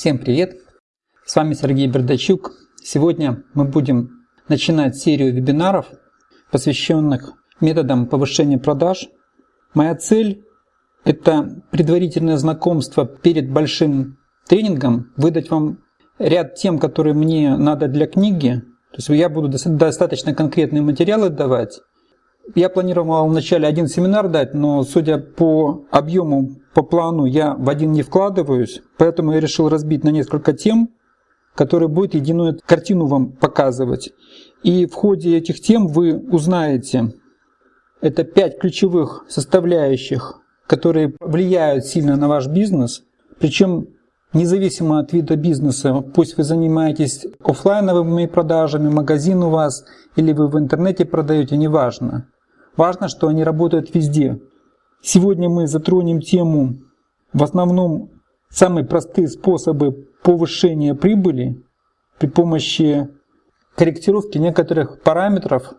Всем привет! С вами Сергей Бердачук. Сегодня мы будем начинать серию вебинаров, посвященных методам повышения продаж. Моя цель – это предварительное знакомство перед большим тренингом, выдать вам ряд тем, которые мне надо для книги. То есть я буду достаточно конкретные материалы давать. Я планировал вначале один семинар дать, но судя по объему, по плану, я в один не вкладываюсь, поэтому я решил разбить на несколько тем, которые будут единую картину вам показывать. И в ходе этих тем вы узнаете, это пять ключевых составляющих, которые влияют сильно на ваш бизнес, причем независимо от вида бизнеса, пусть вы занимаетесь офлайновыми продажами, магазин у вас, или вы в интернете продаете, неважно. Важно, что они работают везде. Сегодня мы затронем тему, в основном, самые простые способы повышения прибыли при помощи корректировки некоторых параметров,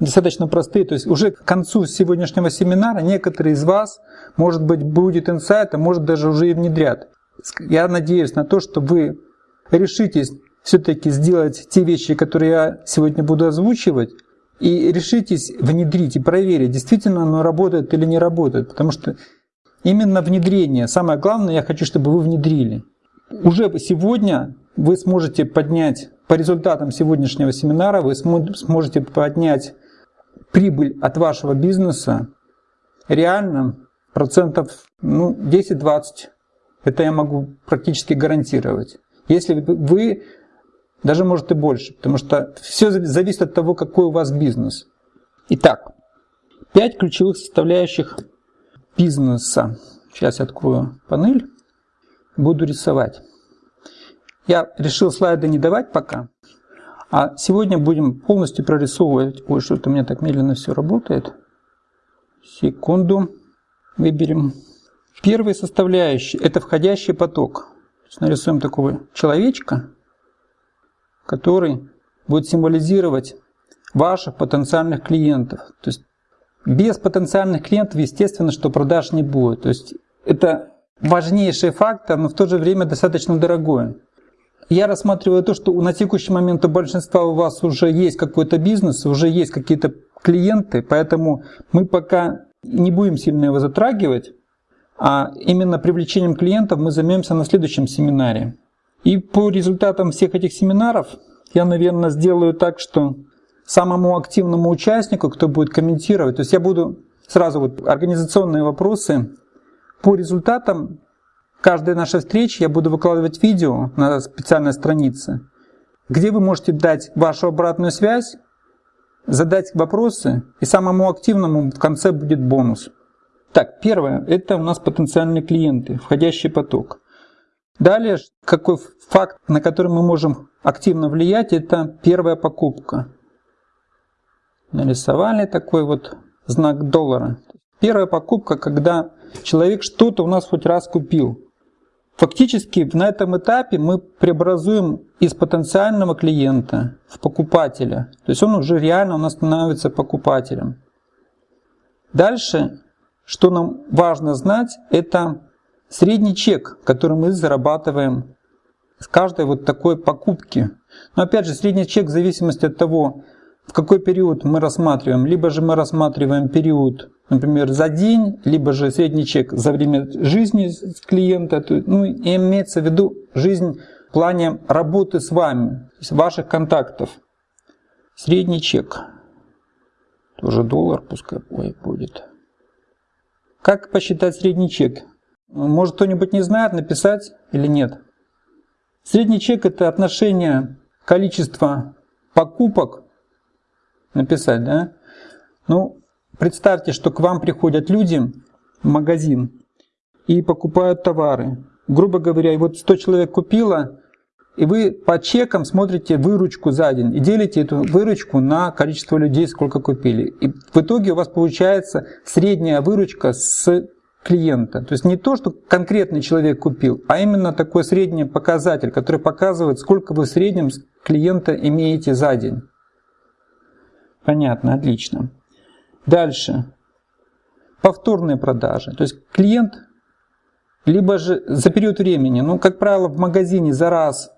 достаточно простые. То есть уже к концу сегодняшнего семинара некоторые из вас, может быть, будет инсайт, а может даже уже и внедрят. Я надеюсь на то, что вы решитесь все-таки сделать те вещи, которые я сегодня буду озвучивать, и решитесь внедрить и проверить, действительно оно работает или не работает. Потому что именно внедрение, самое главное, я хочу, чтобы вы внедрили. Уже сегодня вы сможете поднять, по результатам сегодняшнего семинара, вы сможете поднять прибыль от вашего бизнеса реально процентов ну, 10-20. Это я могу практически гарантировать. Если вы даже может и больше, потому что все зависит от того, какой у вас бизнес. Итак, пять ключевых составляющих бизнеса. Сейчас я открою панель, буду рисовать. Я решил слайды не давать пока, а сегодня будем полностью прорисовывать. Ой, что-то у меня так медленно все работает. Секунду. Выберем. Первый составляющий – это входящий поток. Нарисуем такого человечка который будет символизировать ваших потенциальных клиентов. То есть без потенциальных клиентов, естественно, что продаж не будет. То есть это важнейший фактор, но в то же время достаточно дорогой. Я рассматриваю то, что на текущий момент у большинства у вас уже есть какой-то бизнес, уже есть какие-то клиенты, поэтому мы пока не будем сильно его затрагивать, а именно привлечением клиентов мы займемся на следующем семинаре. И по результатам всех этих семинаров я, наверное, сделаю так, что самому активному участнику, кто будет комментировать, то есть я буду сразу вот организационные вопросы, по результатам каждой нашей встречи я буду выкладывать видео на специальной странице, где вы можете дать вашу обратную связь, задать вопросы, и самому активному в конце будет бонус. Так, первое, это у нас потенциальные клиенты, входящий поток. Далее, какой факт, на который мы можем активно влиять, это первая покупка. Нарисовали такой вот знак доллара. Первая покупка, когда человек что-то у нас хоть раз купил. Фактически на этом этапе мы преобразуем из потенциального клиента в покупателя. То есть он уже реально у нас становится покупателем. Дальше, что нам важно знать, это Средний чек, который мы зарабатываем с каждой вот такой покупки. Но опять же, средний чек в зависимости от того, в какой период мы рассматриваем. Либо же мы рассматриваем период, например, за день, либо же средний чек за время жизни клиента. Ну, и имеется в виду жизнь в плане работы с вами, ваших контактов. Средний чек. Тоже доллар пускай будет. Как посчитать средний чек? Может кто-нибудь не знает, написать или нет? Средний чек – это отношение количества покупок, написать, да? Ну, представьте, что к вам приходят люди в магазин и покупают товары. Грубо говоря, вот 100 человек купило, и вы по чекам смотрите выручку за день и делите эту выручку на количество людей, сколько купили. И в итоге у вас получается средняя выручка с клиента. То есть не то, что конкретный человек купил, а именно такой средний показатель, который показывает, сколько вы в среднем клиента имеете за день. Понятно, отлично. Дальше. Повторные продажи. То есть клиент либо же за период времени. Ну, как правило, в магазине за раз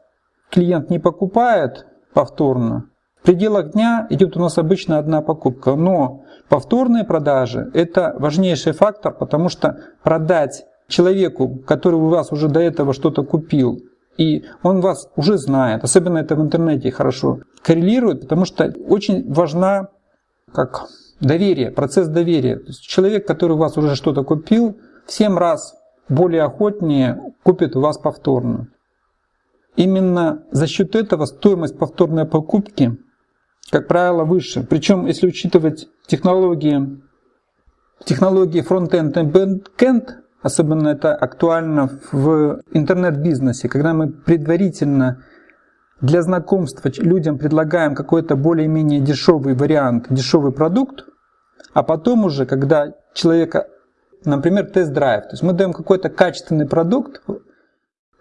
клиент не покупает повторно. В пределах дня идет у нас обычно одна покупка. Но повторные продажи – это важнейший фактор, потому что продать человеку, который у вас уже до этого что-то купил, и он вас уже знает, особенно это в интернете хорошо коррелирует, потому что очень важна как доверие, процесс доверия. То есть человек, который у вас уже что-то купил, в 7 раз более охотнее купит у вас повторно. Именно за счет этого стоимость повторной покупки, как правило, выше. Причем, если учитывать технологии, технологии front-end и back-end, особенно это актуально в интернет-бизнесе, когда мы предварительно для знакомства людям предлагаем какой-то более-менее дешевый вариант, дешевый продукт, а потом уже, когда человека, например, тест-драйв, то есть мы даем какой-то качественный продукт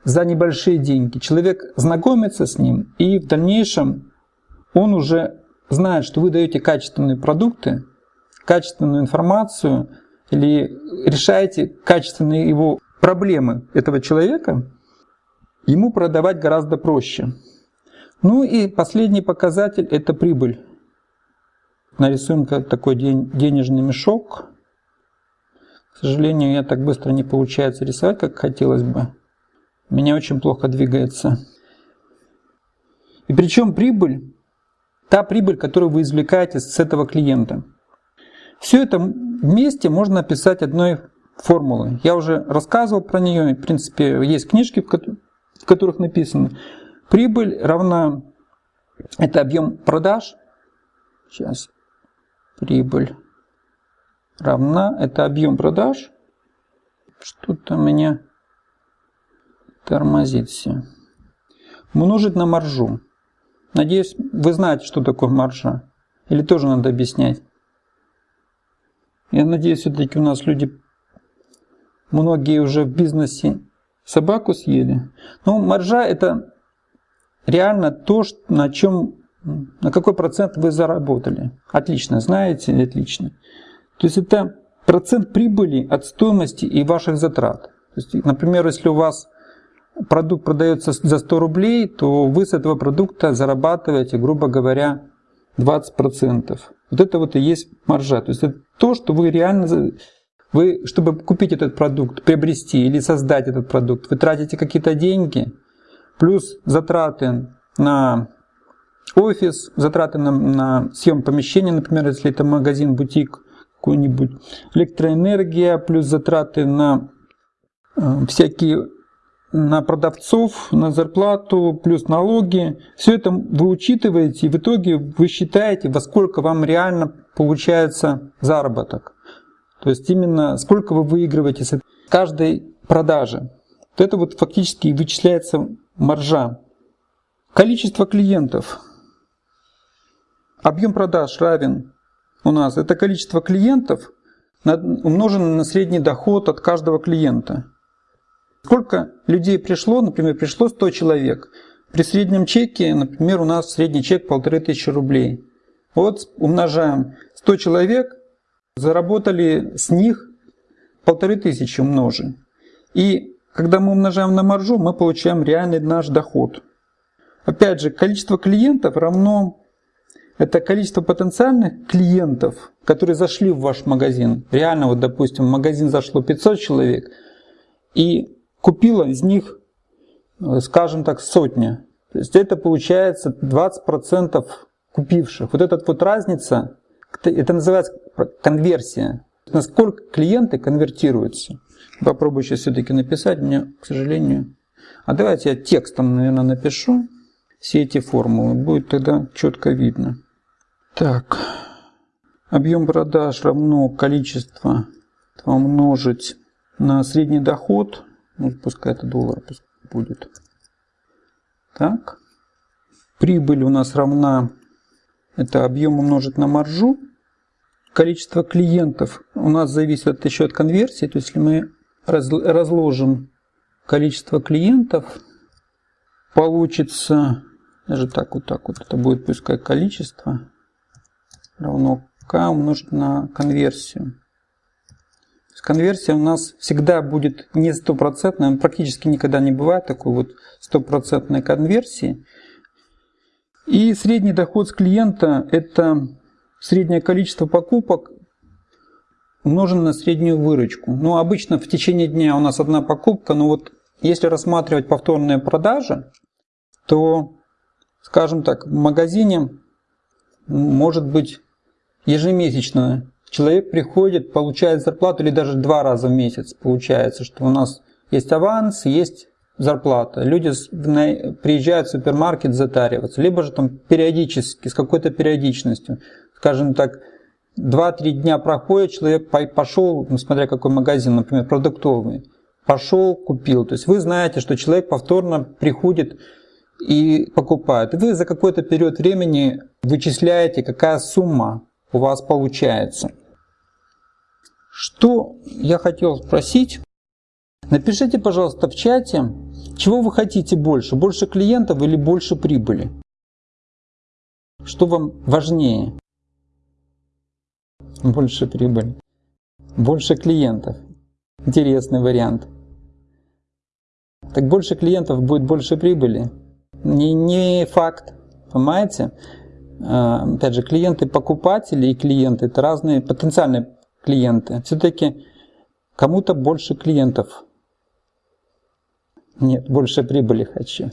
за небольшие деньги, человек знакомится с ним, и в дальнейшем он уже знает, что вы даете качественные продукты, качественную информацию, или решаете качественные его проблемы этого человека, ему продавать гораздо проще. Ну и последний показатель – это прибыль. Нарисуем такой денежный мешок. К сожалению, я так быстро не получается рисовать, как хотелось бы. Меня очень плохо двигается. И причем прибыль, та прибыль, которую вы извлекаете с этого клиента. Все это вместе можно описать одной формулой. Я уже рассказывал про нее, в принципе, есть книжки, в которых написано – Прибыль равна, это объем продаж, сейчас, прибыль равна, это объем продаж, что-то меня тормозит все, умножить на маржу. Надеюсь, вы знаете, что такое маржа. Или тоже надо объяснять? Я надеюсь, все-таки у нас люди, многие уже в бизнесе собаку съели. Ну, маржа это реально то, на чем, на какой процент вы заработали. Отлично, знаете, отлично. То есть это процент прибыли от стоимости и ваших затрат. То есть, например, если у вас продукт продается за 100 рублей, то вы с этого продукта зарабатываете, грубо говоря, 20%. Вот это вот и есть маржа. То есть это то, что вы реально, вы, чтобы купить этот продукт, приобрести или создать этот продукт, вы тратите какие-то деньги – плюс затраты на офис, затраты на, на съем помещения, например, если это магазин, бутик какой-нибудь, электроэнергия, плюс затраты на э, всякие на продавцов, на зарплату, плюс налоги. Все это вы учитываете, и в итоге вы считаете, во сколько вам реально получается заработок. То есть именно сколько вы выигрываете с каждой продажи. Вот это вот фактически вычисляется маржа. Количество клиентов. Объем продаж равен у нас. Это количество клиентов умножено на средний доход от каждого клиента. Сколько людей пришло, например, пришло 100 человек. При среднем чеке, например, у нас средний чек полторы тысячи рублей. Вот умножаем 100 человек, заработали с них полторы тысячи умножим. И когда мы умножаем на маржу, мы получаем реальный наш доход. Опять же, количество клиентов равно это количество потенциальных клиентов, которые зашли в ваш магазин. Реально, вот допустим, в магазин зашло 500 человек и купило из них, скажем так, сотня. То есть это получается 20% купивших. Вот эта вот разница, это называется конверсия. Насколько клиенты конвертируются. Попробую сейчас все-таки написать, мне, к сожалению... А давайте я текстом, наверное, напишу все эти формулы. Будет тогда четко видно. Так. Объем продаж равно количество умножить на средний доход. Ну, пускай это доллар будет. Так. Прибыль у нас равна, это объем умножить на маржу. Количество клиентов у нас зависит еще от конверсии. То есть, если мы разложим количество клиентов, получится, даже так вот так вот, это будет пускай количество равно k умножить на конверсию. Конверсия у нас всегда будет не стопроцентная, практически никогда не бывает такой вот стопроцентной конверсии. И средний доход с клиента – это среднее количество покупок умноженное на среднюю выручку. Ну, обычно в течение дня у нас одна покупка, но вот если рассматривать повторные продажи, то, скажем так, в магазине может быть ежемесячно человек приходит, получает зарплату или даже два раза в месяц получается, что у нас есть аванс, есть зарплата. Люди приезжают в супермаркет затариваться, либо же там периодически, с какой-то периодичностью. Скажем так, 2-3 дня проходит, человек пошел, ну, смотря какой магазин, например, продуктовый, пошел, купил. То есть вы знаете, что человек повторно приходит и покупает. Вы за какой-то период времени вычисляете, какая сумма у вас получается. Что я хотел спросить? Напишите, пожалуйста, в чате, чего вы хотите больше? Больше клиентов или больше прибыли? Что вам важнее? Больше прибыли. Больше клиентов. Интересный вариант. Так больше клиентов будет больше прибыли. Не, не факт. Понимаете? А, опять же, клиенты-покупатели и клиенты – это разные потенциальные клиенты. Все-таки кому-то больше клиентов. Нет, больше прибыли хочу.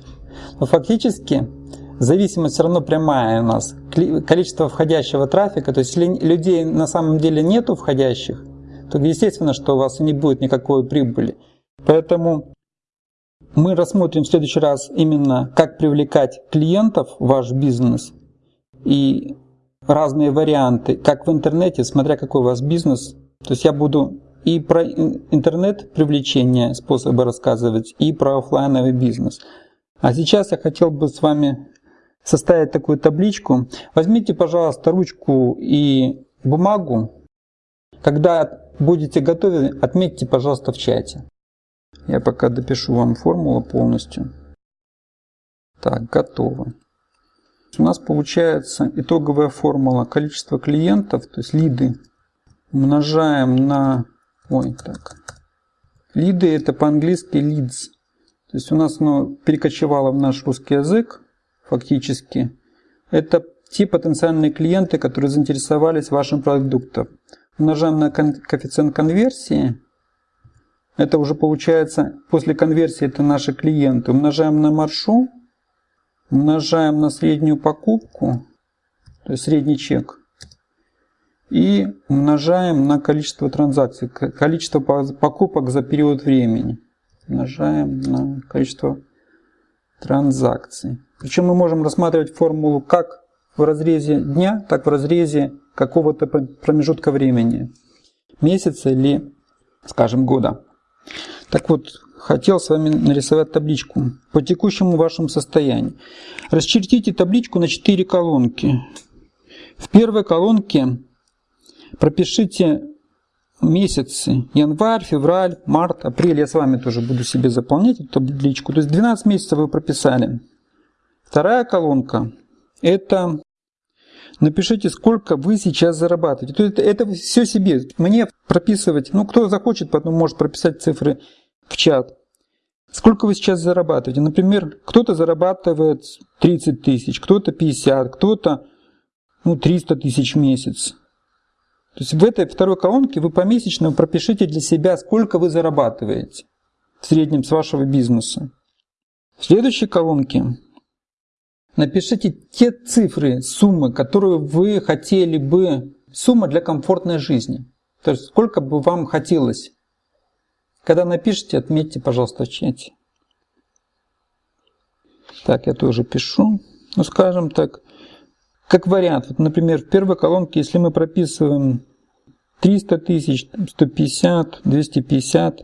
Но фактически зависимость все равно прямая у нас. Количество входящего трафика, то есть если людей на самом деле нету входящих, то естественно, что у вас не будет никакой прибыли. Поэтому мы рассмотрим в следующий раз именно, как привлекать клиентов в ваш бизнес и разные варианты, как в интернете, смотря какой у вас бизнес. То есть я буду и про интернет привлечение способы рассказывать, и про офлайновый бизнес. А сейчас я хотел бы с вами составить такую табличку. Возьмите, пожалуйста, ручку и бумагу. Когда будете готовы, отметьте, пожалуйста, в чате. Я пока допишу вам формулу полностью. Так, готово. У нас получается итоговая формула количество клиентов, то есть лиды, умножаем на... Ой, так. Лиды это по-английски leads. То есть у нас оно перекочевало в наш русский язык фактически. Это те потенциальные клиенты, которые заинтересовались вашим продуктом. Умножаем на коэффициент конверсии. Это уже получается, после конверсии это наши клиенты. Умножаем на маршрут умножаем на среднюю покупку, то есть средний чек, и умножаем на количество транзакций, количество покупок за период времени. Умножаем на количество транзакций. Причем мы можем рассматривать формулу как в разрезе дня, так в разрезе какого-то промежутка времени. Месяца или, скажем, года. Так вот, хотел с вами нарисовать табличку по текущему вашему состоянию. Расчертите табличку на 4 колонки. В первой колонке пропишите месяцы. Январь, февраль, март, апрель. Я с вами тоже буду себе заполнять эту табличку. То есть 12 месяцев вы прописали. Вторая колонка – это напишите, сколько вы сейчас зарабатываете. То есть это все себе. Мне прописывать, ну кто захочет, потом может прописать цифры в чат. Сколько вы сейчас зарабатываете? Например, кто-то зарабатывает 30 тысяч, кто-то 50, кто-то ну, 300 тысяч в месяц. То есть в этой второй колонке вы помесячно пропишите для себя, сколько вы зарабатываете в среднем с вашего бизнеса. В следующей колонке напишите те цифры, суммы, которые вы хотели бы, сумма для комфортной жизни. То есть сколько бы вам хотелось когда напишите, отметьте, пожалуйста, в чате. Так, я тоже пишу. Ну, скажем так, как вариант. Вот, например, в первой колонке, если мы прописываем 300 тысяч, 150, 250,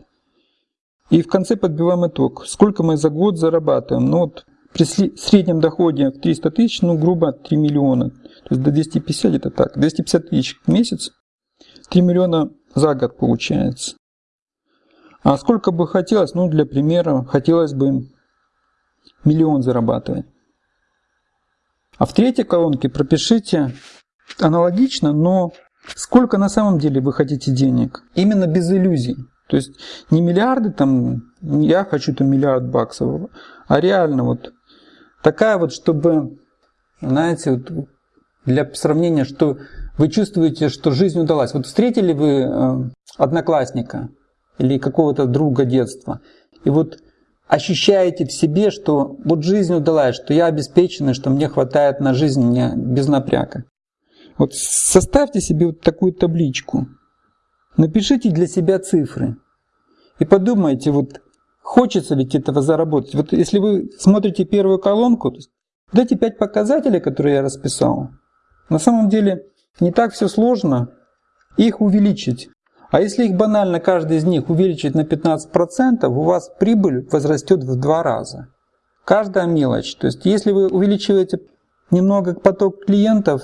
и в конце подбиваем итог. Сколько мы за год зарабатываем? Ну, вот при среднем доходе в 300 тысяч, ну, грубо 3 миллиона. То есть до 250 это так. 250 тысяч в месяц, 3 миллиона за год получается. А сколько бы хотелось, ну для примера, хотелось бы миллион зарабатывать. А в третьей колонке пропишите аналогично, но сколько на самом деле вы хотите денег. Именно без иллюзий. То есть не миллиарды там, я хочу там миллиард баксов, а реально вот такая вот, чтобы, знаете, вот для сравнения, что вы чувствуете, что жизнь удалась. Вот встретили вы э, одноклассника или какого-то друга детства, и вот ощущаете в себе, что вот жизнь удалась, что я обеспеченный, что мне хватает на жизнь мне без напряга. Вот составьте себе вот такую табличку. Напишите для себя цифры. И подумайте, вот хочется ведь этого заработать. Вот если вы смотрите первую колонку, то эти пять показателей, которые я расписал, на самом деле не так все сложно их увеличить. А если их банально каждый из них увеличить на 15%, у вас прибыль возрастет в два раза. Каждая мелочь. То есть если вы увеличиваете немного поток клиентов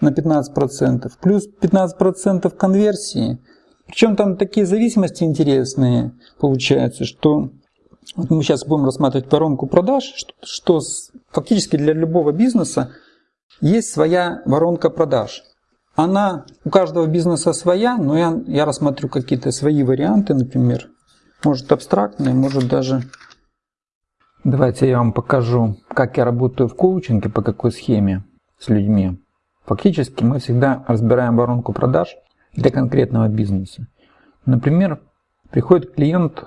на 15%, плюс 15% конверсии, причем там такие зависимости интересные получаются, что вот мы сейчас будем рассматривать воронку продаж, что, что фактически для любого бизнеса есть своя воронка продаж. Она у каждого бизнеса своя, но я, я рассмотрю какие-то свои варианты, например. Может абстрактные, может даже... Давайте я вам покажу, как я работаю в коучинге, по какой схеме с людьми. Фактически мы всегда разбираем воронку продаж для конкретного бизнеса. Например, приходит клиент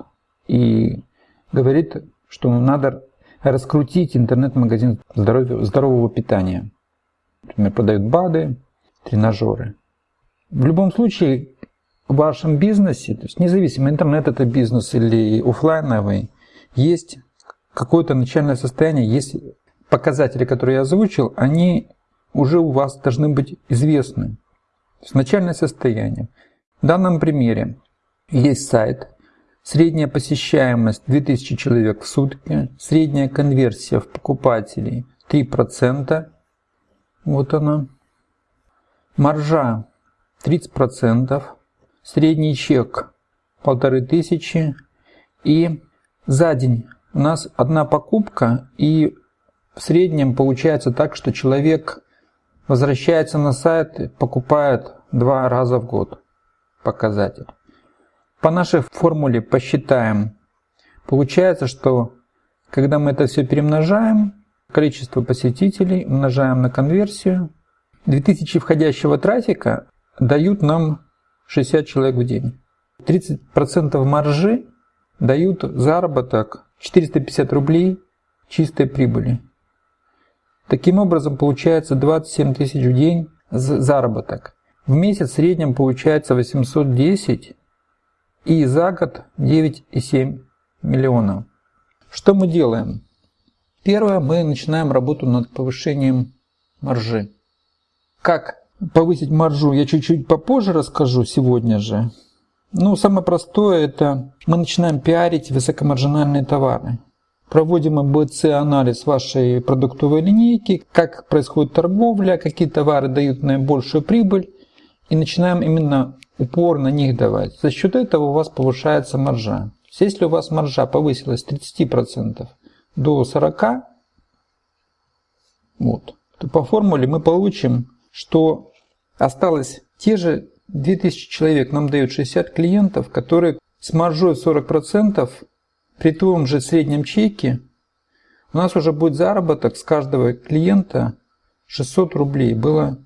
и говорит, что надо раскрутить интернет-магазин здорового питания. Например, продают БАДы, тренажеры. В любом случае, в вашем бизнесе, то есть независимо, интернет это бизнес или офлайновый, есть какое-то начальное состояние, есть показатели, которые я озвучил, они уже у вас должны быть известны. То есть начальное состояние. В данном примере есть сайт, средняя посещаемость 2000 человек в сутки, средняя конверсия в покупателей 3%, вот она. Маржа 30%, средний чек полторы тысячи и за день у нас одна покупка и в среднем получается так, что человек возвращается на сайт, покупает два раза в год показатель. По нашей формуле посчитаем. Получается, что когда мы это все перемножаем, количество посетителей умножаем на конверсию, 2000 входящего трафика дают нам 60 человек в день. 30% маржи дают заработок 450 рублей чистой прибыли. Таким образом получается 27 тысяч в день заработок. В месяц в среднем получается 810 и за год 9,7 миллионов. Что мы делаем? Первое, мы начинаем работу над повышением маржи. Как повысить маржу, я чуть-чуть попозже расскажу сегодня же. Ну, самое простое это мы начинаем пиарить высокомаржинальные товары. Проводим АБЦ-анализ вашей продуктовой линейки, как происходит торговля, какие товары дают наибольшую прибыль. И начинаем именно упор на них давать. За счет этого у вас повышается маржа. Если у вас маржа повысилась с 30% до 40%, вот, то по формуле мы получим что осталось те же 2000 человек, нам дают 60 клиентов, которые с маржой 40% при том же среднем чеке у нас уже будет заработок с каждого клиента 600 рублей. Было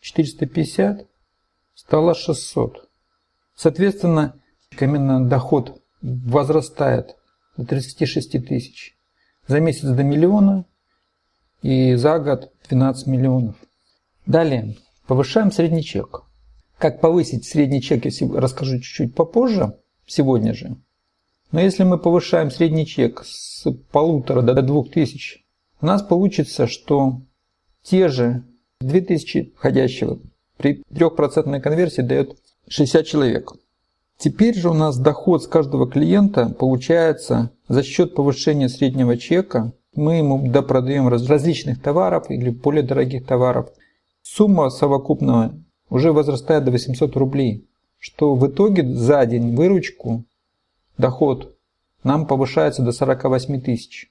450, стало 600. Соответственно, именно доход возрастает до 36 тысяч. За месяц до миллиона и за год 12 миллионов. Далее, повышаем средний чек. Как повысить средний чек, я расскажу чуть-чуть попозже, сегодня же. Но если мы повышаем средний чек с полутора до двух тысяч, у нас получится, что те же 2000 входящего при 3% конверсии дает 60 человек. Теперь же у нас доход с каждого клиента получается за счет повышения среднего чека. Мы ему допродаем различных товаров или более дорогих товаров – Сумма совокупного уже возрастает до 800 рублей, что в итоге за день выручку, доход нам повышается до 48 тысяч.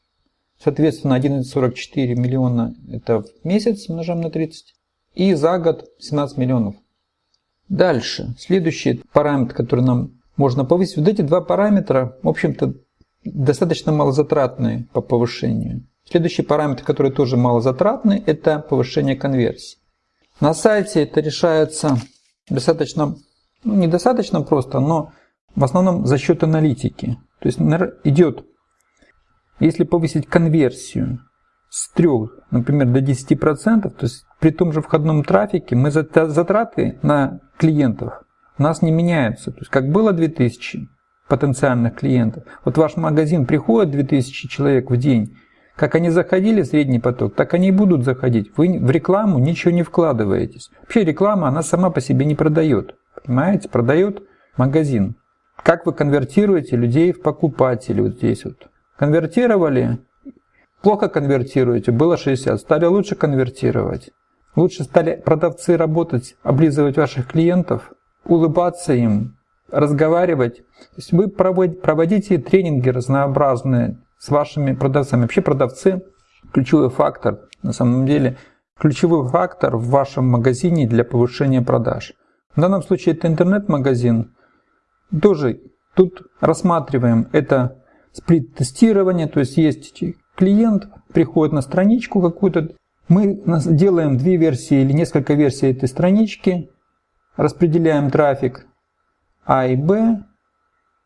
Соответственно, 11,44 миллиона это в месяц умножаем на 30. И за год 17 миллионов. Дальше. Следующий параметр, который нам можно повысить. Вот эти два параметра, в общем-то, достаточно малозатратные по повышению. Следующий параметр, который тоже малозатратный, это повышение конверсии. На сайте это решается достаточно, ну, недостаточно просто, но в основном за счет аналитики. То есть идет, если повысить конверсию с 3, например, до 10%, то есть при том же входном трафике мы затраты на клиентов у нас не меняются. То есть как было 2000 потенциальных клиентов, вот ваш магазин приходит 2000 человек в день, как они заходили в средний поток, так они и будут заходить. Вы в рекламу ничего не вкладываетесь. Вообще реклама, она сама по себе не продает. Понимаете? Продает магазин. Как вы конвертируете людей в покупателей вот здесь вот. Конвертировали, плохо конвертируете, было 60, стали лучше конвертировать. Лучше стали продавцы работать, облизывать ваших клиентов, улыбаться им, разговаривать. То есть вы проводите тренинги разнообразные с вашими продавцами. Вообще продавцы – ключевой фактор, на самом деле, ключевой фактор в вашем магазине для повышения продаж. В данном случае это интернет-магазин. Тоже тут рассматриваем это сплит-тестирование, то есть есть клиент, приходит на страничку какую-то, мы делаем две версии или несколько версий этой странички, распределяем трафик А и Б,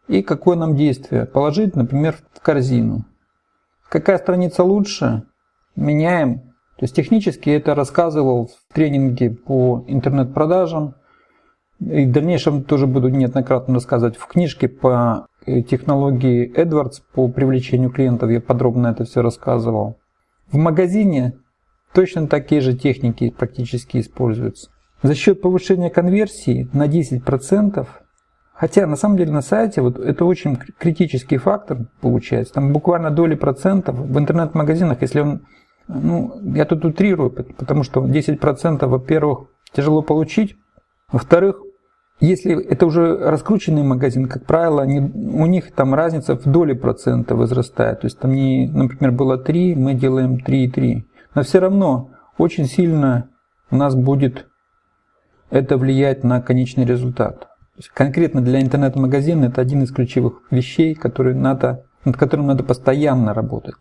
и какое нам действие? Положить, например, в корзину. Какая страница лучше? Меняем. То есть технически это рассказывал в тренинге по интернет-продажам. И в дальнейшем тоже буду неоднократно рассказывать в книжке по технологии Edwards по привлечению клиентов. Я подробно это все рассказывал. В магазине точно такие же техники практически используются. За счет повышения конверсии на 10%, хотя на самом деле на сайте вот это очень критический фактор получается, там буквально доли процентов в интернет-магазинах, если он, ну, я тут утрирую, потому что 10% во-первых тяжело получить, во-вторых, если это уже раскрученный магазин, как правило, они, у них там разница в доли процента возрастает. То есть там, не, например, было 3, мы делаем 3,3. Но все равно очень сильно у нас будет это влиять на конечный результат. Конкретно для интернет-магазина это один из ключевых вещей, которые надо, над которым надо постоянно работать.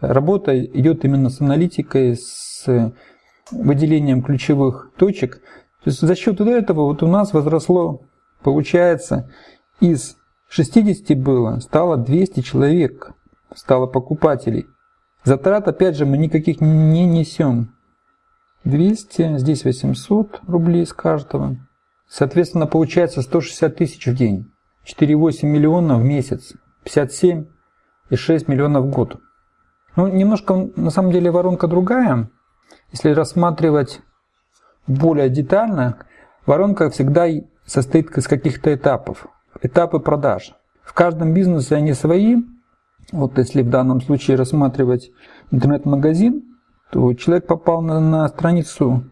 Работа идет именно с аналитикой, с выделением ключевых точек. То есть за счет этого вот у нас возросло, получается, из 60 было, стало 200 человек, стало покупателей. Затрат, опять же, мы никаких не несем. 200, здесь 800 рублей с каждого. Соответственно, получается 160 тысяч в день. 4,8 миллиона в месяц. 57 и 6 миллионов в год. Ну, немножко, на самом деле, воронка другая. Если рассматривать более детально, воронка всегда состоит из каких-то этапов. Этапы продаж. В каждом бизнесе они свои. Вот если в данном случае рассматривать интернет-магазин, то человек попал на, на страницу,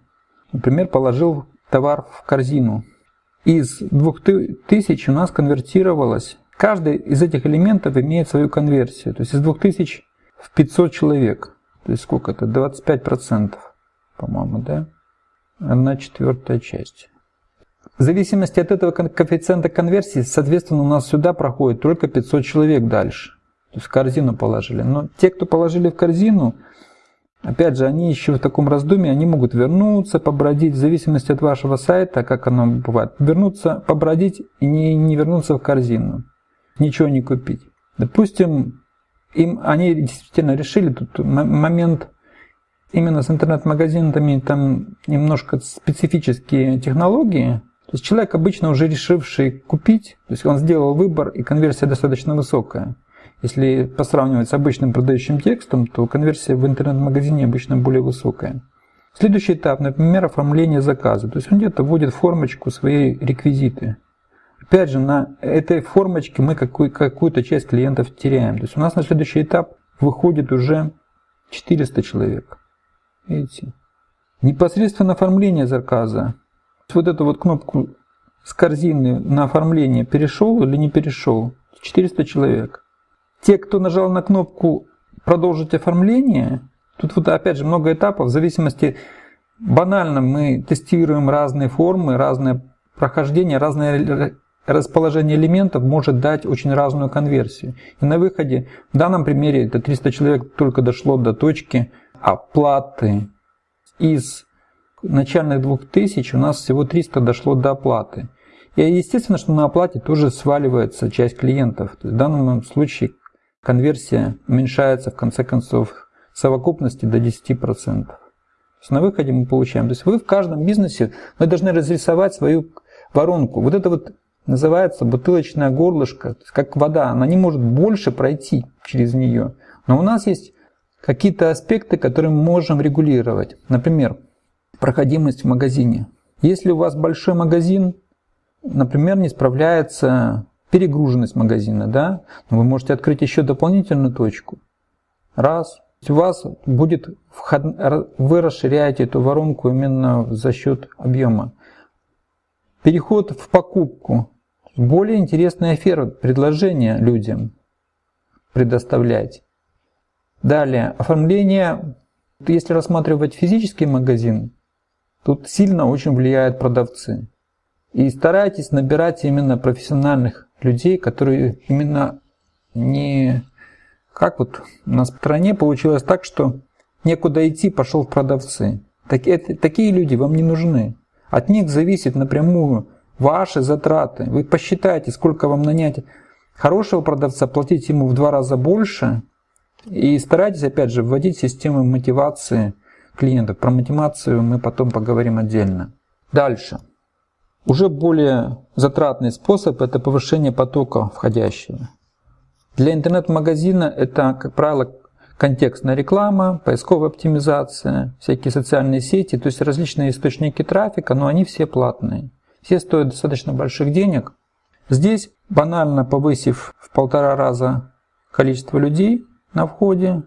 например, положил товар в корзину. Из 2000 у нас конвертировалось, каждый из этих элементов имеет свою конверсию. То есть из 2000 в 500 человек. То есть сколько это? 25%, по-моему, да? Одна четвертая часть. В зависимости от этого коэффициента конверсии, соответственно, у нас сюда проходит только 500 человек дальше. То есть в корзину положили. Но те, кто положили в корзину, Опять же, они еще в таком раздумье, они могут вернуться, побродить, в зависимости от вашего сайта, как оно бывает. Вернуться, побродить и не, не вернуться в корзину. Ничего не купить. Допустим, им, они действительно решили, тут момент именно с интернет-магазинами, там немножко специфические технологии. То есть человек обычно уже решивший купить, то есть он сделал выбор и конверсия достаточно высокая. Если посравнивать с обычным продающим текстом, то конверсия в интернет-магазине обычно более высокая. Следующий этап, например, оформление заказа. То есть он где-то вводит формочку свои реквизиты. Опять же, на этой формочке мы какую-то часть клиентов теряем. То есть у нас на следующий этап выходит уже 400 человек. Видите? Непосредственно оформление заказа. Вот эту вот кнопку с корзины на оформление перешел или не перешел? 400 человек. Те, кто нажал на кнопку «Продолжить оформление», тут вот опять же много этапов, в зависимости, банально мы тестируем разные формы, разные прохождения, разное расположение элементов может дать очень разную конверсию. И на выходе, в данном примере, это 300 человек только дошло до точки оплаты. Из начальных 2000 у нас всего 300 дошло до оплаты. И естественно, что на оплате тоже сваливается часть клиентов. То есть в данном случае конверсия уменьшается в конце концов в совокупности до 10%. То есть на выходе мы получаем. То есть вы в каждом бизнесе вы должны разрисовать свою воронку. Вот это вот называется бутылочное горлышко, как вода. Она не может больше пройти через нее. Но у нас есть какие-то аспекты, которые мы можем регулировать. Например, проходимость в магазине. Если у вас большой магазин, например, не справляется перегруженность магазина, да, вы можете открыть еще дополнительную точку. Раз, у вас будет вход, вы расширяете эту воронку именно за счет объема. Переход в покупку. Более интересная оферта, предложение людям предоставлять. Далее, оформление. Если рассматривать физический магазин, тут сильно очень влияют продавцы. И старайтесь набирать именно профессиональных людей, которые именно не как вот у нас в стране получилось так, что некуда идти, пошел в продавцы. Так, это, такие люди вам не нужны. От них зависит напрямую ваши затраты. Вы посчитайте, сколько вам нанять хорошего продавца, платить ему в два раза больше. И старайтесь, опять же, вводить систему мотивации клиентов. Про мотивацию мы потом поговорим отдельно. Дальше. Уже более затратный способ – это повышение потока входящего. Для интернет-магазина это, как правило, контекстная реклама, поисковая оптимизация, всякие социальные сети, то есть различные источники трафика, но они все платные. Все стоят достаточно больших денег. Здесь, банально повысив в полтора раза количество людей на входе,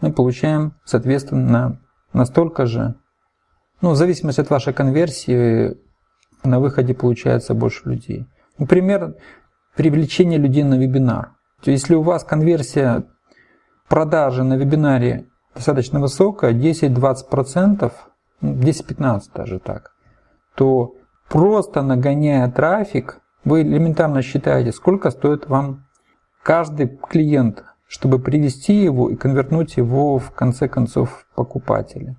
мы получаем, соответственно, настолько же, ну, в зависимости от вашей конверсии, на выходе получается больше людей. Например, привлечение людей на вебинар. Если у вас конверсия продажи на вебинаре достаточно высокая, 10-20%, 10-15 даже так, то просто нагоняя трафик, вы элементарно считаете, сколько стоит вам каждый клиент, чтобы привести его и конвертнуть его в конце концов в покупателя.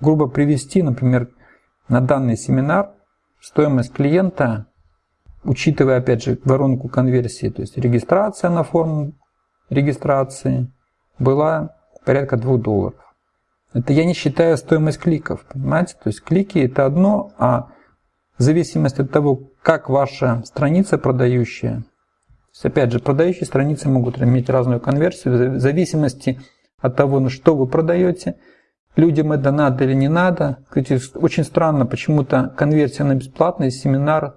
Грубо привести, например, на данный семинар стоимость клиента учитывая, опять же, воронку конверсии, то есть регистрация на форму регистрации была порядка 2 долларов. Это я не считаю стоимость кликов, понимаете? То есть клики это одно, а в зависимости от того, как ваша страница продающая, то есть опять же, продающие страницы могут иметь разную конверсию, в зависимости от того, ну, что вы продаете, людям это надо или не надо. Кстати, очень странно, почему-то конверсия на бесплатный семинар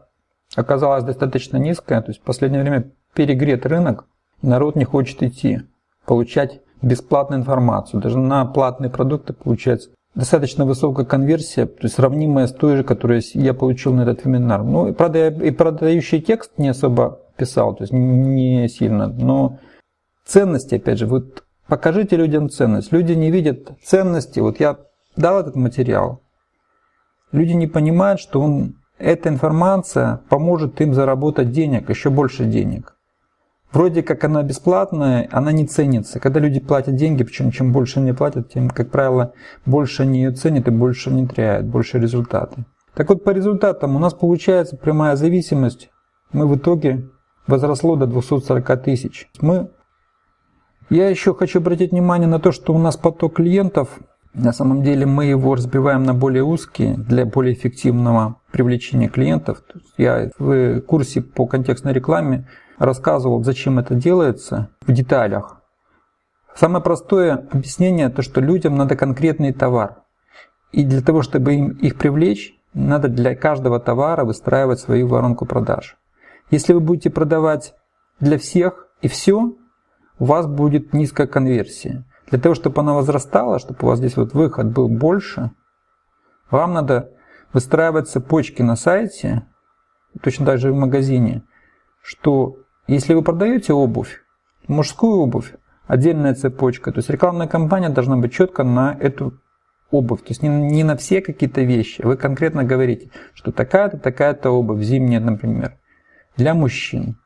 оказалась достаточно низкая, то есть в последнее время перегрет рынок, народ не хочет идти, получать бесплатную информацию. Даже на платные продукты получается достаточно высокая конверсия, то есть сравнимая с той же, которую я получил на этот вебинар. Ну, и, правда, я и продающий текст не особо писал, то есть не сильно, но ценности, опять же, вот покажите людям ценность. Люди не видят ценности. Вот я дал этот материал, люди не понимают, что он эта информация поможет им заработать денег, еще больше денег. Вроде как она бесплатная, она не ценится. Когда люди платят деньги, причем чем больше они платят, тем, как правило, больше они ее ценят и больше они теряют, больше результаты. Так вот, по результатам у нас получается прямая зависимость. Мы в итоге возросло до 240 тысяч. Мы... Я еще хочу обратить внимание на то, что у нас поток клиентов на самом деле мы его разбиваем на более узкие для более эффективного привлечения клиентов. Я в курсе по контекстной рекламе рассказывал, зачем это делается в деталях. Самое простое объяснение, то что людям надо конкретный товар. И для того, чтобы им их привлечь, надо для каждого товара выстраивать свою воронку продаж. Если вы будете продавать для всех и все, у вас будет низкая конверсия. Для того, чтобы она возрастала, чтобы у вас здесь вот выход был больше, вам надо выстраивать цепочки на сайте, точно так же в магазине, что если вы продаете обувь, мужскую обувь, отдельная цепочка, то есть рекламная кампания должна быть четко на эту обувь, то есть не, не на все какие-то вещи, вы конкретно говорите, что такая-то, такая-то обувь, зимняя, например, для мужчин.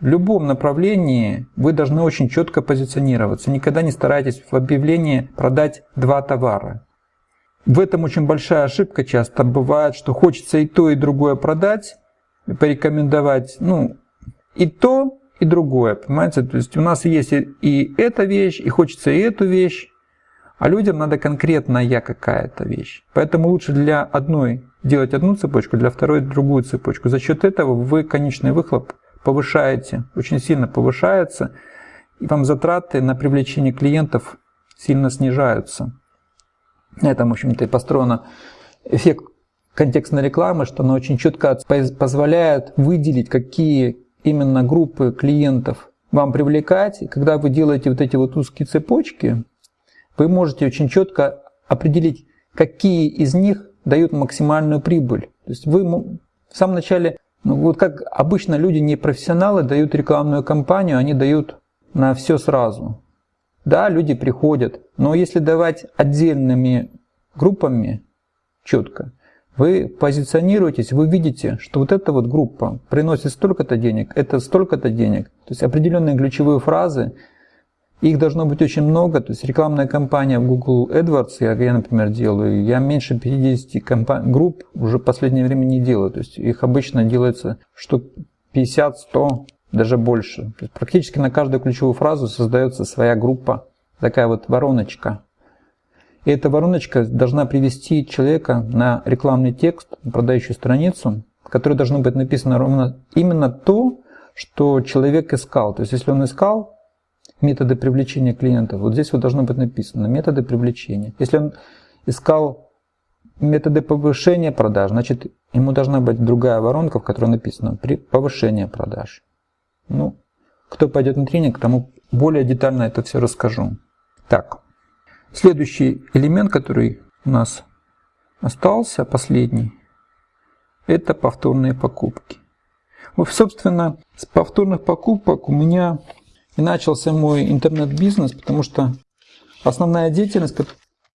В любом направлении вы должны очень четко позиционироваться. Никогда не старайтесь в объявлении продать два товара. В этом очень большая ошибка часто бывает, что хочется и то, и другое продать, порекомендовать, ну, и то, и другое, понимаете? То есть у нас есть и, эта вещь, и хочется и эту вещь, а людям надо конкретная какая-то вещь. Поэтому лучше для одной делать одну цепочку, для второй другую цепочку. За счет этого вы конечный выхлоп повышаете, очень сильно повышается, и вам затраты на привлечение клиентов сильно снижаются. На этом, в общем-то, и построена эффект контекстной рекламы, что она очень четко позволяет выделить, какие именно группы клиентов вам привлекать. И когда вы делаете вот эти вот узкие цепочки, вы можете очень четко определить, какие из них дают максимальную прибыль. То есть вы в самом начале, ну вот как обычно люди не профессионалы дают рекламную кампанию, они дают на все сразу. Да, люди приходят, но если давать отдельными группами четко, вы позиционируетесь, вы видите, что вот эта вот группа приносит столько-то денег, это столько-то денег. То есть определенные ключевые фразы, их должно быть очень много, то есть рекламная кампания в Google AdWords, я, я например, делаю, я меньше 50 компаний, групп уже в последнее время не делаю, то есть их обычно делается штук 50-100, даже больше. То есть практически на каждую ключевую фразу создается своя группа, такая вот вороночка. И эта вороночка должна привести человека на рекламный текст, на продающую страницу, в которой должно быть написано ровно именно то, что человек искал. То есть если он искал методы привлечения клиентов. Вот здесь вот должно быть написано методы привлечения. Если он искал методы повышения продаж, значит ему должна быть другая воронка, в которой написано при повышение продаж. Ну, кто пойдет на тренинг, тому более детально это все расскажу. Так, следующий элемент, который у нас остался, последний, это повторные покупки. Вот, собственно, с повторных покупок у меня и начался мой интернет-бизнес, потому что основная деятельность,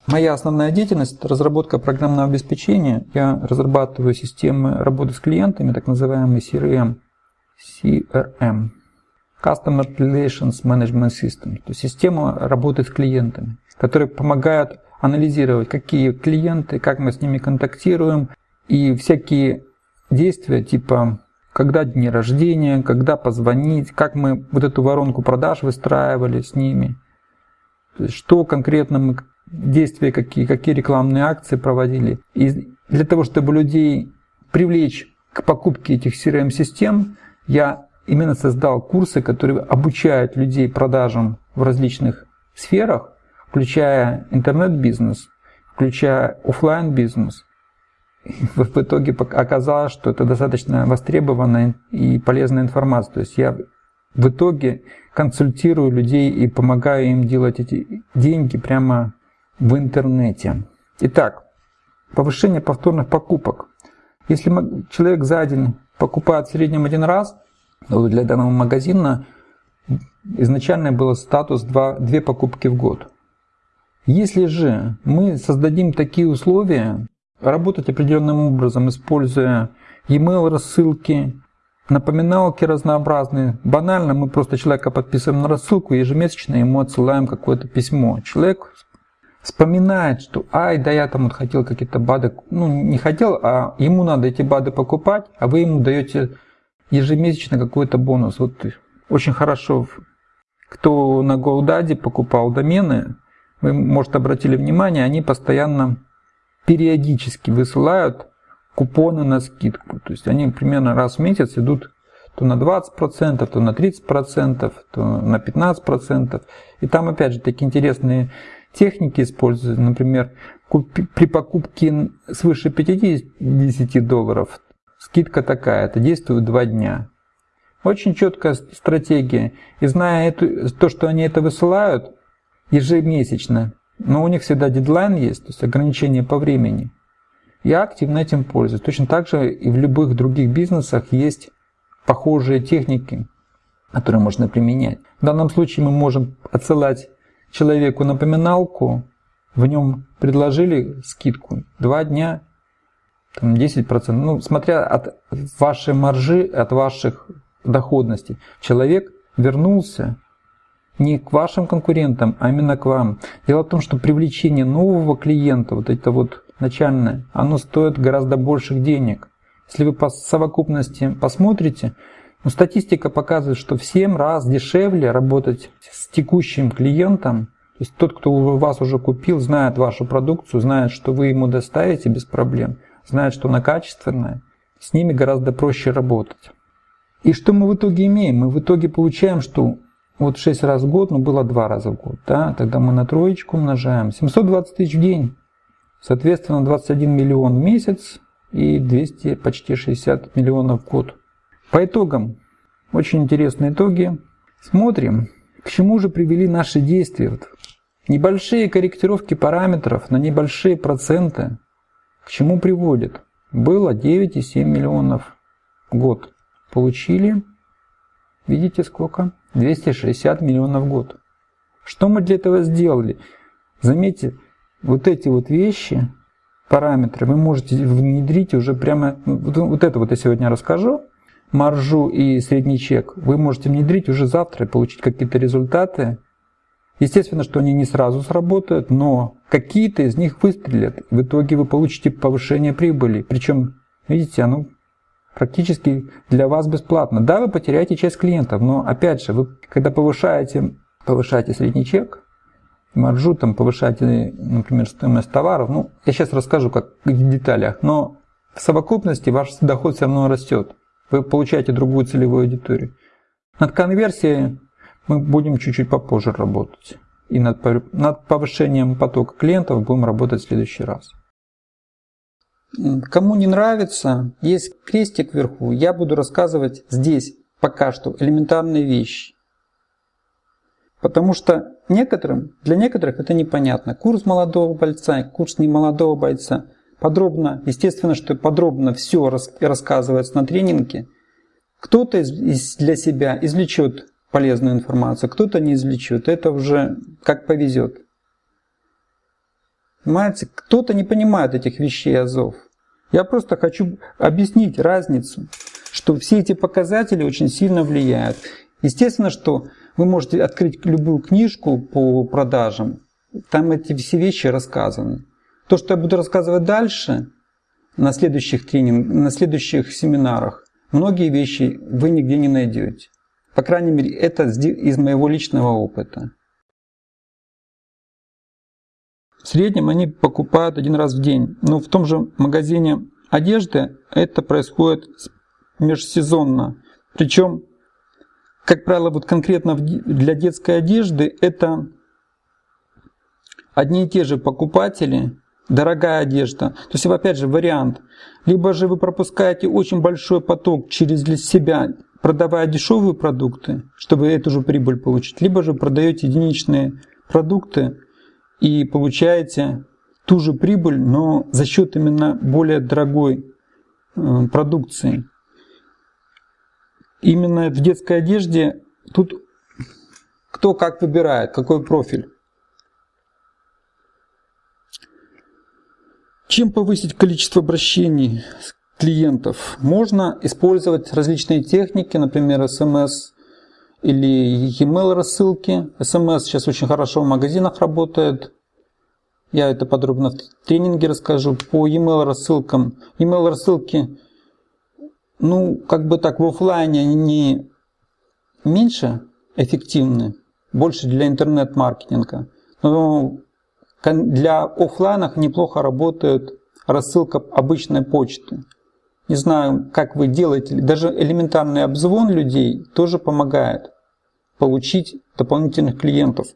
моя основная деятельность – разработка программного обеспечения. Я разрабатываю системы работы с клиентами, так называемый CRM. CRM. Customer Relations Management System. То есть система работы с клиентами, которая помогает анализировать, какие клиенты, как мы с ними контактируем, и всякие действия типа когда дни рождения, когда позвонить, как мы вот эту воронку продаж выстраивали с ними, что конкретно мы, действия какие, какие рекламные акции проводили. И для того, чтобы людей привлечь к покупке этих CRM-систем, я именно создал курсы, которые обучают людей продажам в различных сферах, включая интернет-бизнес, включая офлайн бизнес в итоге оказалось, что это достаточно востребованная и полезная информация. То есть я в итоге консультирую людей и помогаю им делать эти деньги прямо в интернете. Итак, повышение повторных покупок. Если человек за день покупает в среднем один раз, то для данного магазина изначально был статус 2, 2 покупки в год. Если же мы создадим такие условия, работать определенным образом, используя e-mail рассылки, напоминалки разнообразные. Банально мы просто человека подписываем на рассылку, ежемесячно ему отсылаем какое-то письмо. Человек вспоминает, что ай, да я там вот хотел какие-то БАДы, ну не хотел, а ему надо эти БАДы покупать, а вы ему даете ежемесячно какой-то бонус. Вот очень хорошо, кто на GoDaddy покупал домены, вы, может, обратили внимание, они постоянно периодически высылают купоны на скидку. То есть они примерно раз в месяц идут то на 20%, то на 30%, то на 15%. И там опять же такие интересные техники используются. Например, при покупке свыше 50 долларов скидка такая, это действует 2 дня. Очень четкая стратегия. И зная эту, то, что они это высылают ежемесячно, но у них всегда дедлайн есть, то есть ограничение по времени. Я активно этим пользуюсь. Точно так же и в любых других бизнесах есть похожие техники, которые можно применять. В данном случае мы можем отсылать человеку напоминалку в нем предложили скидку, два дня там 10%, ну, смотря от вашей маржи, от ваших доходностей, человек вернулся не к вашим конкурентам, а именно к вам. Дело в том, что привлечение нового клиента, вот это вот начальное, оно стоит гораздо больших денег. Если вы по совокупности посмотрите, ну, статистика показывает, что в 7 раз дешевле работать с текущим клиентом, то есть тот, кто у вас уже купил, знает вашу продукцию, знает, что вы ему доставите без проблем, знает, что она качественная, с ними гораздо проще работать. И что мы в итоге имеем? Мы в итоге получаем, что вот 6 раз в год, ну было 2 раза в год, да, тогда мы на троечку умножаем. 720 тысяч в день, соответственно 21 миллион в месяц и 200, почти 60 миллионов в год. По итогам, очень интересные итоги. Смотрим, к чему же привели наши действия. Небольшие корректировки параметров на небольшие проценты к чему приводят? Было 9,7 миллионов в год. Получили, видите сколько? 260 миллионов в год. Что мы для этого сделали? Заметьте, вот эти вот вещи, параметры, вы можете внедрить уже прямо, вот, вот это вот я сегодня расскажу, маржу и средний чек, вы можете внедрить уже завтра и получить какие-то результаты. Естественно, что они не сразу сработают, но какие-то из них выстрелят. В итоге вы получите повышение прибыли. Причем, видите, оно практически для вас бесплатно. Да, вы потеряете часть клиентов, но опять же, вы когда повышаете, повышаете средний чек, маржу, там, повышаете, например, стоимость товаров, ну, я сейчас расскажу как в деталях, но в совокупности ваш доход все равно растет. Вы получаете другую целевую аудиторию. Над конверсией мы будем чуть-чуть попозже работать. И над, повышением потока клиентов будем работать в следующий раз. Кому не нравится, есть крестик вверху, я буду рассказывать здесь пока что элементарные вещи. Потому что некоторым, для некоторых это непонятно. Курс молодого бойца, курс немолодого бойца. Подробно, естественно, что подробно все рассказывается на тренинге. Кто-то для себя извлечет полезную информацию, кто-то не извлечет. Это уже как повезет. Понимаете, кто-то не понимает этих вещей азов. Я просто хочу объяснить разницу, что все эти показатели очень сильно влияют. Естественно, что вы можете открыть любую книжку по продажам, там эти все вещи рассказаны. То, что я буду рассказывать дальше, на следующих тренингах, на следующих семинарах, многие вещи вы нигде не найдете. По крайней мере, это из моего личного опыта. В среднем они покупают один раз в день. Но в том же магазине одежды это происходит межсезонно. Причем, как правило, вот конкретно для детской одежды это одни и те же покупатели, дорогая одежда. То есть, опять же, вариант. Либо же вы пропускаете очень большой поток через себя, продавая дешевые продукты, чтобы эту же прибыль получить, либо же продаете единичные продукты, и получаете ту же прибыль, но за счет именно более дорогой э, продукции. Именно в детской одежде тут кто как выбирает, какой профиль. Чем повысить количество обращений клиентов? Можно использовать различные техники, например, смс или e-mail рассылки. SMS сейчас очень хорошо в магазинах работает. Я это подробно в тренинге расскажу. По e-mail рассылкам. E-mail рассылки, ну, как бы так, в офлайне они меньше эффективны, больше для интернет-маркетинга. Но для офлайнах неплохо работает рассылка обычной почты. Не знаю, как вы делаете, даже элементарный обзвон людей тоже помогает получить дополнительных клиентов.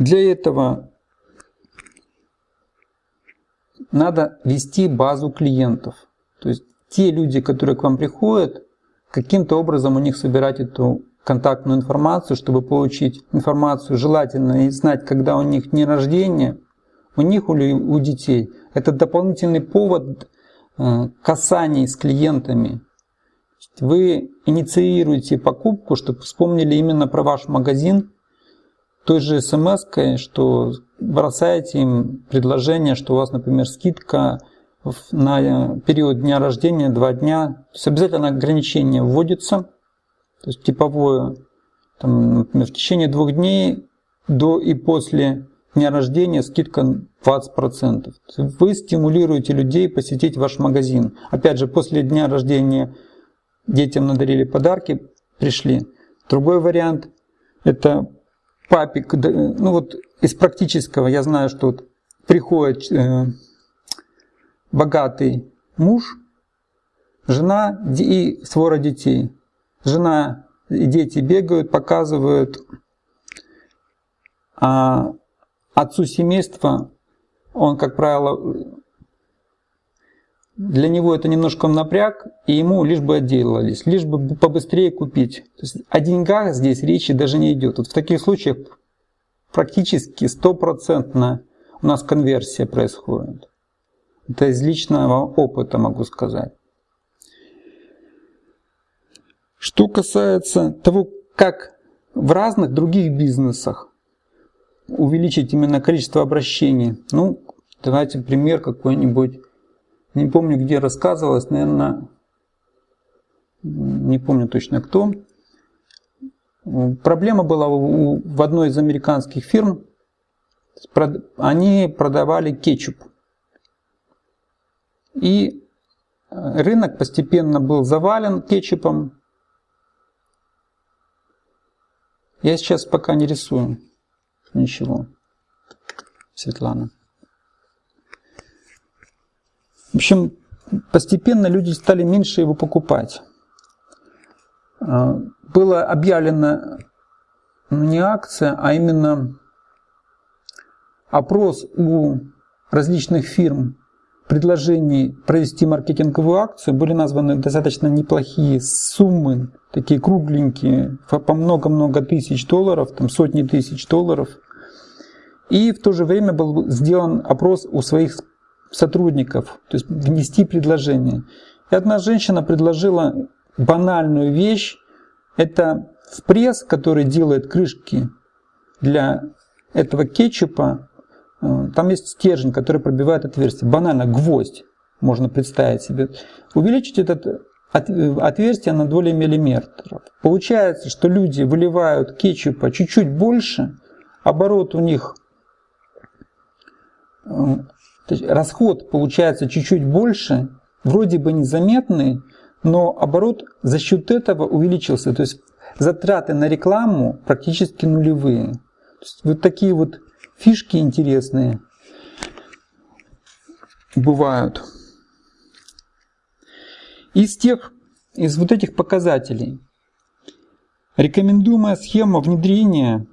Для этого надо вести базу клиентов. То есть те люди, которые к вам приходят, каким-то образом у них собирать эту контактную информацию, чтобы получить информацию, желательно и знать, когда у них день рождения, у них или у детей. Это дополнительный повод э, касаний с клиентами, вы инициируете покупку, чтобы вспомнили именно про ваш магазин, той же смс что бросаете им предложение, что у вас, например, скидка на период дня рождения, два дня. То есть обязательно ограничение вводится, то есть типовое, там, например, в течение двух дней до и после дня рождения скидка 20%. Вы стимулируете людей посетить ваш магазин. Опять же, после дня рождения детям надарили подарки, пришли. Другой вариант – это папик, ну вот из практического я знаю, что вот приходит э, богатый муж, жена и свора детей. Жена и дети бегают, показывают, а отцу семейства он, как правило, для него это немножко напряг, и ему лишь бы отделались, лишь бы побыстрее купить. То есть о деньгах здесь речи даже не идет. Вот в таких случаях практически стопроцентно у нас конверсия происходит. Это из личного опыта могу сказать. Что касается того, как в разных других бизнесах увеличить именно количество обращений, ну, давайте пример какой-нибудь. Не помню, где рассказывалось, наверное, не помню точно кто. Проблема была в одной из американских фирм. Они продавали кетчуп. И рынок постепенно был завален кетчупом. Я сейчас пока не рисую ничего. Светлана. В общем, постепенно люди стали меньше его покупать. А, было объявлено ну, не акция, а именно опрос у различных фирм предложений провести маркетинговую акцию. Были названы достаточно неплохие суммы, такие кругленькие, по много-много тысяч долларов, там сотни тысяч долларов. И в то же время был сделан опрос у своих сотрудников, то есть внести предложение. И одна женщина предложила банальную вещь. Это в пресс, который делает крышки для этого кетчупа, э, там есть стержень, который пробивает отверстие. Банально, гвоздь можно представить себе. Увеличить это э, отверстие на доли миллиметров. Получается, что люди выливают кетчупа чуть-чуть больше, оборот у них э, расход получается чуть-чуть больше, вроде бы незаметный, но оборот за счет этого увеличился. То есть затраты на рекламу практически нулевые. То есть вот такие вот фишки интересные бывают. Из тех, из вот этих показателей рекомендуемая схема внедрения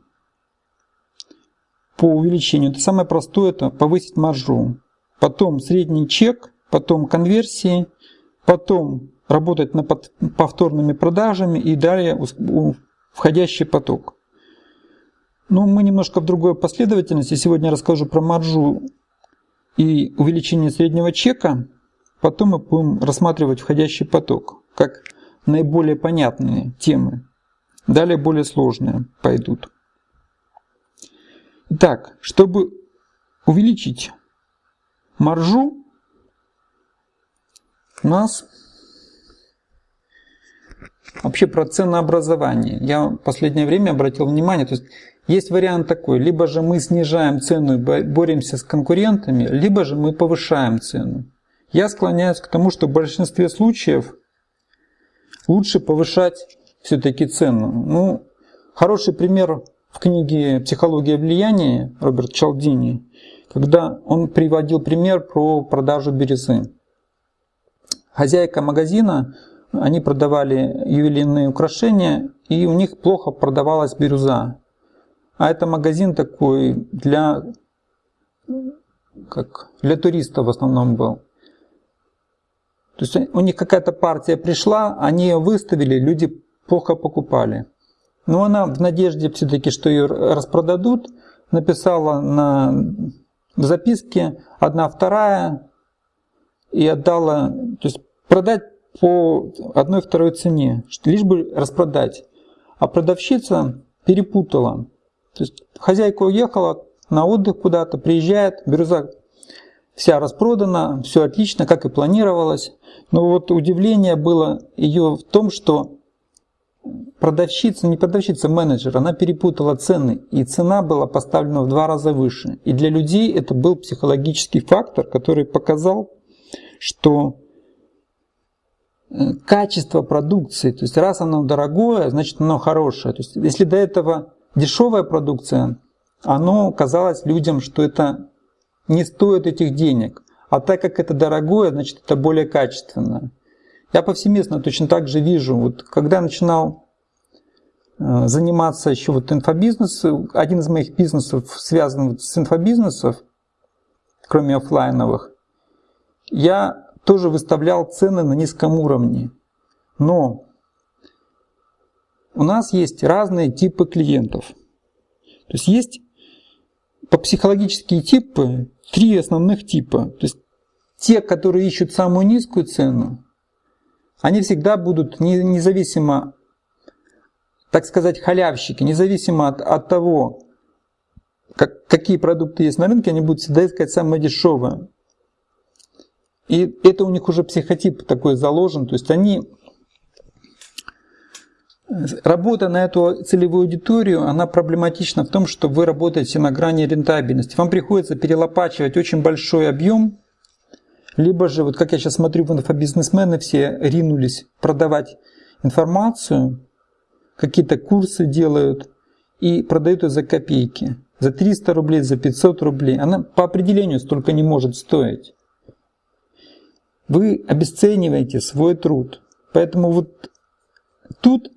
по увеличению, это самое простое, это повысить маржу. Потом средний чек, потом конверсии, потом работать над повторными продажами и далее входящий поток. Но мы немножко в другой последовательности. Сегодня расскажу про маржу и увеличение среднего чека. Потом мы будем рассматривать входящий поток как наиболее понятные темы. Далее более сложные пойдут. Итак, чтобы увеличить маржу, у нас Вообще про ценообразование. Я в последнее время обратил внимание, то есть есть вариант такой, либо же мы снижаем цену и боремся с конкурентами, либо же мы повышаем цену. Я склоняюсь к тому, что в большинстве случаев лучше повышать все-таки цену. Ну, хороший пример в книге «Психология влияния» Роберт Чалдини, когда он приводил пример про продажу бирюзы. Хозяйка магазина они продавали ювелирные украшения, и у них плохо продавалась бирюза. А это магазин такой для, как, для туристов в основном был. То есть у них какая-то партия пришла, они ее выставили, люди плохо покупали. Но она в надежде все-таки, что ее распродадут, написала на записке одна вторая и отдала, то есть продать по одной-второй цене, лишь бы распродать. А продавщица перепутала. То есть хозяйка уехала на отдых куда-то, приезжает, бирюза вся распродана, все отлично, как и планировалось. Но вот удивление было ее в том, что продавщица, не продавщица, менеджер, она перепутала цены, и цена была поставлена в два раза выше. И для людей это был психологический фактор, который показал, что э, качество продукции, то есть раз оно дорогое, значит оно хорошее. То есть если до этого дешевая продукция, оно казалось людям, что это не стоит этих денег. А так как это дорогое, значит это более качественное. Я повсеместно точно так же вижу, вот когда я начинал э, заниматься еще вот инфобизнесом, один из моих бизнесов связан с инфобизнесом, кроме офлайновых, я тоже выставлял цены на низком уровне. Но у нас есть разные типы клиентов. То есть есть по психологические типы три основных типа. То есть те, которые ищут самую низкую цену, они всегда будут независимо, так сказать, халявщики, независимо от, от того, как, какие продукты есть на рынке, они будут всегда искать самое дешевое. И это у них уже психотип такой заложен, то есть они Работа на эту целевую аудиторию, она проблематична в том, что вы работаете на грани рентабельности. Вам приходится перелопачивать очень большой объем, либо же, вот как я сейчас смотрю, в инфобизнесмены все ринулись продавать информацию, какие-то курсы делают и продают ее за копейки. За 300 рублей, за 500 рублей. Она по определению столько не может стоить. Вы обесцениваете свой труд. Поэтому вот тут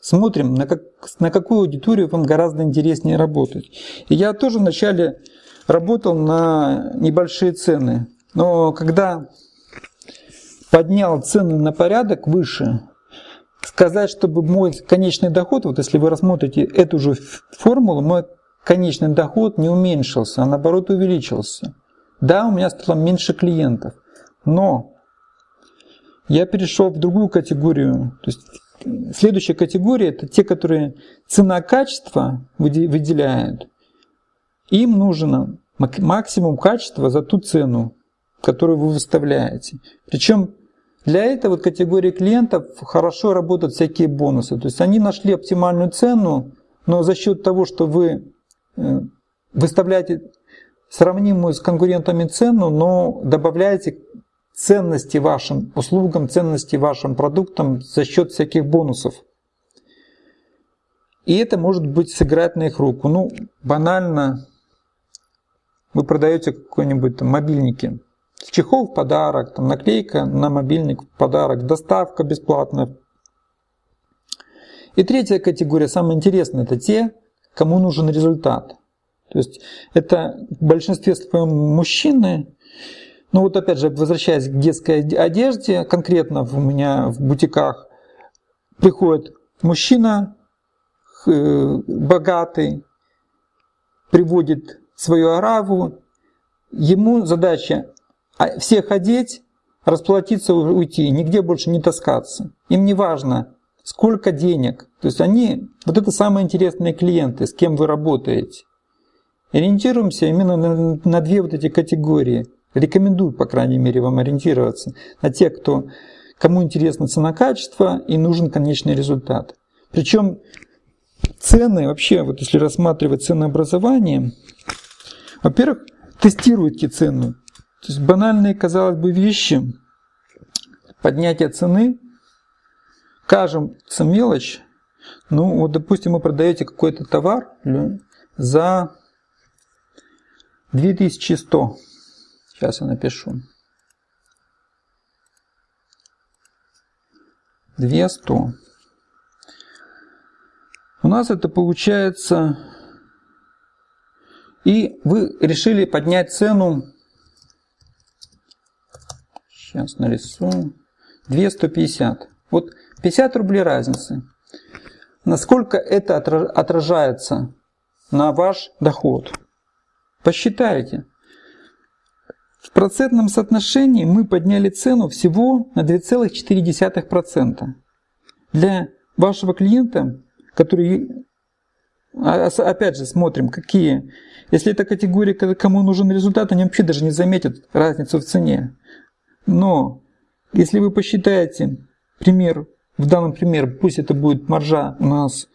Смотрим, на, как, на какую аудиторию вам гораздо интереснее работать. И я тоже вначале работал на небольшие цены. Но когда поднял цены на порядок выше, сказать, чтобы мой конечный доход, вот если вы рассмотрите эту же формулу, мой конечный доход не уменьшился, а наоборот увеличился. Да, у меня стало меньше клиентов, но я перешел в другую категорию, то есть Следующая категория – это те, которые цена-качество выделяют. Им нужно максимум качества за ту цену, которую вы выставляете. Причем для этой вот категории клиентов хорошо работают всякие бонусы. То есть они нашли оптимальную цену, но за счет того, что вы э, выставляете сравнимую с конкурентами цену, но добавляете ценности вашим услугам, ценности вашим продуктам за счет всяких бонусов. И это может быть сыграть на их руку. Ну, банально, вы продаете какой-нибудь там мобильники. Чехол в подарок, там наклейка на мобильник в подарок, доставка бесплатная. И третья категория, самая интересная, это те, кому нужен результат. То есть это в большинстве своем мужчины, ну вот опять же, возвращаясь к детской одежде, конкретно у меня в бутиках приходит мужчина э, богатый, приводит свою араву, ему задача всех одеть, расплатиться, уйти, нигде больше не таскаться. Им не важно, сколько денег. То есть они, вот это самые интересные клиенты, с кем вы работаете. Ориентируемся именно на, на две вот эти категории – Рекомендую, по крайней мере, вам ориентироваться на тех, кто, кому интересно цена-качество и нужен конечный результат. Причем цены, вообще, вот если рассматривать ценообразование, во-первых, тестируйте цену. То есть банальные, казалось бы, вещи, поднятие цены, кажется мелочь, ну вот, допустим, вы продаете какой-то товар за 2100 Сейчас я напишу. 200. У нас это получается... И вы решили поднять цену... Сейчас нарисую. 250. Вот 50 рублей разницы. Насколько это отражается на ваш доход? Посчитайте. В процентном соотношении мы подняли цену всего на 2,4%. Для вашего клиента, который А, опять же, смотрим, какие. Если это категория, кому нужен результат, они вообще даже не заметят разницу в цене. Но если вы посчитаете пример, в данном примере, пусть это будет маржа у нас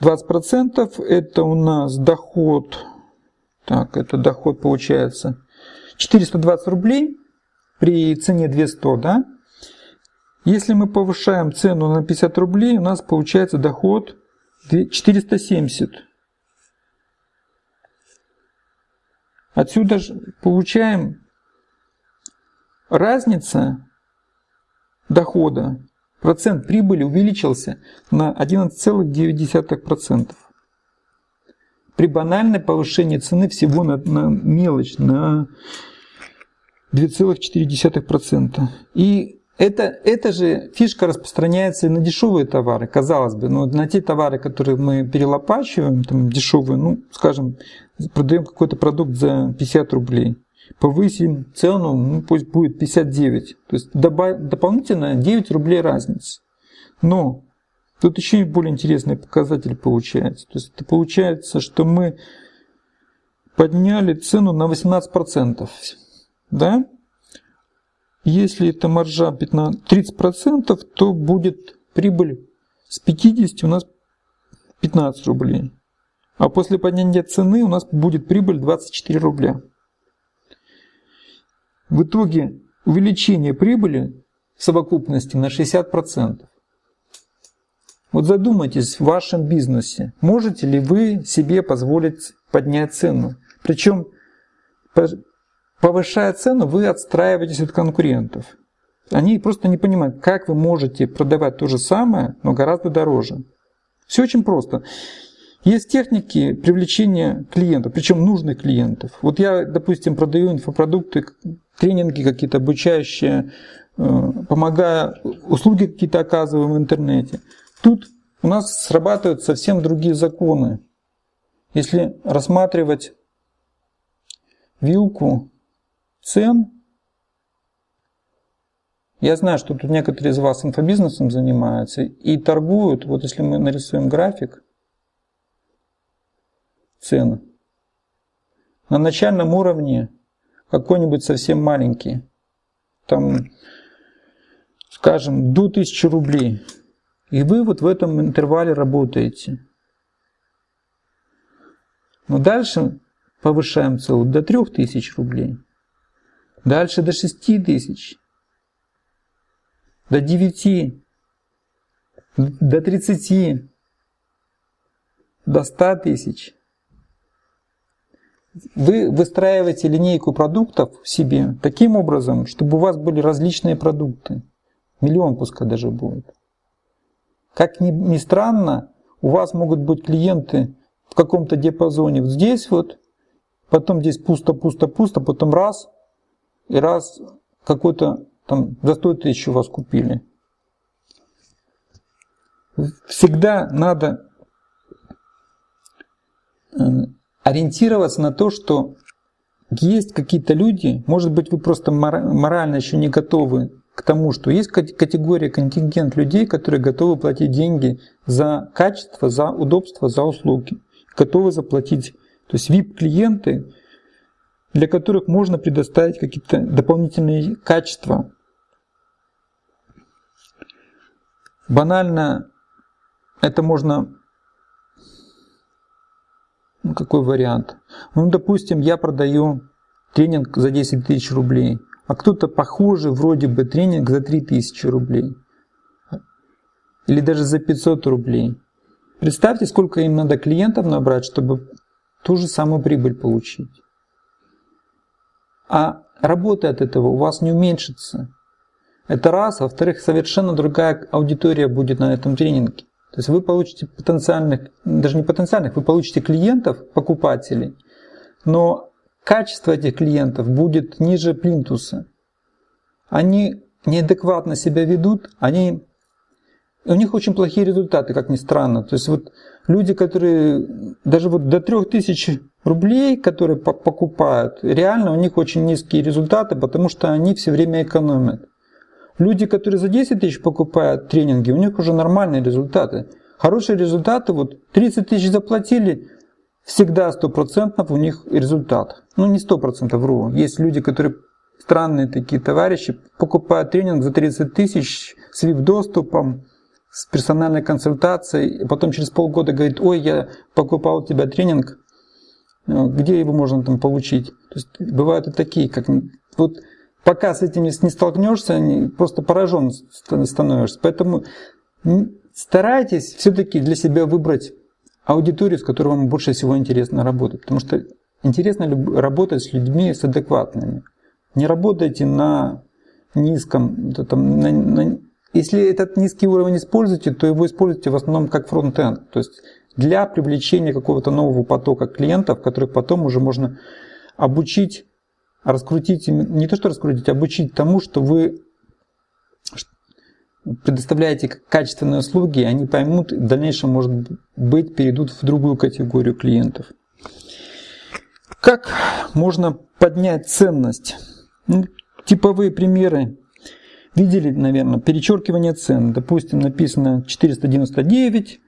20%, это у нас доход, так, это доход получается 420 рублей при цене 200, да? Если мы повышаем цену на 50 рублей, у нас получается доход 470. Отсюда же получаем разница дохода, процент прибыли увеличился на 11,9%. При банальной повышении цены всего на, на мелочь, на 2,4%. И это, эта же фишка распространяется и на дешевые товары, казалось бы. Но на те товары, которые мы перелопачиваем, там дешевые, ну, скажем, продаем какой-то продукт за 50 рублей, повысим цену, ну, пусть будет 59. То есть добав, дополнительно 9 рублей разница. Но тут еще и более интересный показатель получается. То есть это получается, что мы подняли цену на 18%. Да? Если это маржа 15, 30%, то будет прибыль с 50 у нас 15 рублей. А после поднятия цены у нас будет прибыль 24 рубля. В итоге увеличение прибыли в совокупности на 60%. Вот задумайтесь в вашем бизнесе, можете ли вы себе позволить поднять цену. Причем Повышая цену, вы отстраиваетесь от конкурентов. Они просто не понимают, как вы можете продавать то же самое, но гораздо дороже. Все очень просто. Есть техники привлечения клиентов, причем нужных клиентов. Вот я, допустим, продаю инфопродукты, тренинги какие-то обучающие, э, помогая, услуги какие-то оказываю в интернете. Тут у нас срабатывают совсем другие законы. Если рассматривать вилку цен. Я знаю, что тут некоторые из вас инфобизнесом занимаются и торгуют. Вот если мы нарисуем график цен, на начальном уровне какой-нибудь совсем маленький, там, скажем, до 1000 рублей. И вы вот в этом интервале работаете. Но дальше повышаем целую до 3000 рублей. Дальше до 6 тысяч, до 9, до 30, до 100 тысяч. Вы выстраиваете линейку продуктов себе таким образом, чтобы у вас были различные продукты. Миллион пускай даже будет. Как ни, странно, у вас могут быть клиенты в каком-то диапазоне вот здесь вот, потом здесь пусто-пусто-пусто, потом раз – и раз какой-то там за 100 тысяч у вас купили, всегда надо э, ориентироваться на то, что есть какие-то люди, может быть, вы просто морально еще не готовы к тому, что есть категория, контингент людей, которые готовы платить деньги за качество, за удобство, за услуги. Готовы заплатить. То есть VIP-клиенты для которых можно предоставить какие-то дополнительные качества. Банально это можно... Ну, какой вариант? Ну, допустим, я продаю тренинг за 10 тысяч рублей, а кто-то похожий вроде бы тренинг за 3 тысячи рублей. Или даже за 500 рублей. Представьте, сколько им надо клиентов набрать, чтобы ту же самую прибыль получить а работа от этого у вас не уменьшится. Это раз. Во-вторых, совершенно другая аудитория будет на этом тренинге. То есть вы получите потенциальных, даже не потенциальных, вы получите клиентов, покупателей, но качество этих клиентов будет ниже плинтуса. Они неадекватно себя ведут, они, у них очень плохие результаты, как ни странно. То есть вот люди, которые даже вот до 3000 рублей, которые покупают, реально у них очень низкие результаты, потому что они все время экономят. Люди, которые за 10 тысяч покупают тренинги, у них уже нормальные результаты. Хорошие результаты, вот 30 тысяч заплатили, всегда стопроцентно у них результат. Ну не процентов вру. Есть люди, которые странные такие товарищи, покупают тренинг за 30 тысяч с VIP-доступом, с персональной консультацией, потом через полгода говорит, ой, я покупал у тебя тренинг, э, где его можно там получить? То есть бывают и такие, как вот пока с этим не столкнешься, просто поражен становишься. Поэтому старайтесь все-таки для себя выбрать аудиторию, с которой вам больше всего интересно работать. Потому что интересно работать с людьми с адекватными. Не работайте на низком, там, на, на, если этот низкий уровень используете, то его используйте в основном как фронт-энд. То есть для привлечения какого-то нового потока клиентов, которых потом уже можно обучить, раскрутить, не то что раскрутить, обучить тому, что вы предоставляете качественные услуги, они поймут, в дальнейшем, может быть, перейдут в другую категорию клиентов. Как можно поднять ценность? Ну, типовые примеры видели, наверное, перечеркивание цен. Допустим, написано 499,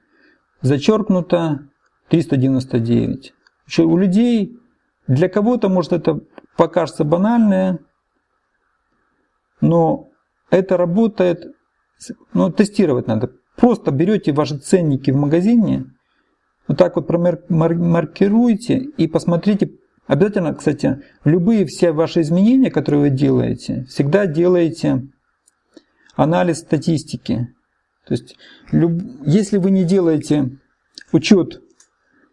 зачеркнуто 399. У людей, для кого-то, может, это покажется банальное, но это работает ну, тестировать надо. Просто берете ваши ценники в магазине, вот так вот промаркируйте и посмотрите. Обязательно, кстати, любые все ваши изменения, которые вы делаете, всегда делаете анализ статистики. То есть, если вы не делаете учет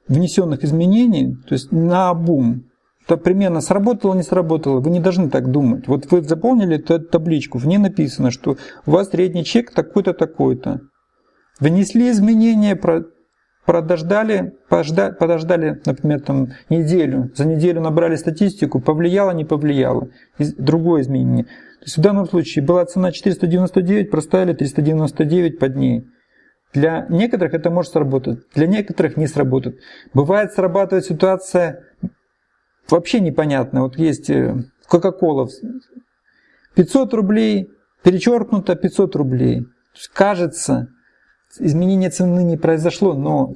внесенных изменений, то есть на обум, примерно сработало, не сработало, вы не должны так думать. Вот вы заполнили эту табличку, в ней написано, что у вас средний чек такой-то, такой-то. Внесли изменения, подождали, подождали, например, там, неделю, за неделю набрали статистику, повлияло, не повлияло, другое изменение. То есть в данном случае была цена 499, проставили 399 под ней. Для некоторых это может сработать, для некоторых не сработает. Бывает срабатывает ситуация вообще непонятно. Вот есть Coca-Cola э, 500 рублей, перечеркнуто 500 рублей. Кажется, изменение цены не произошло, но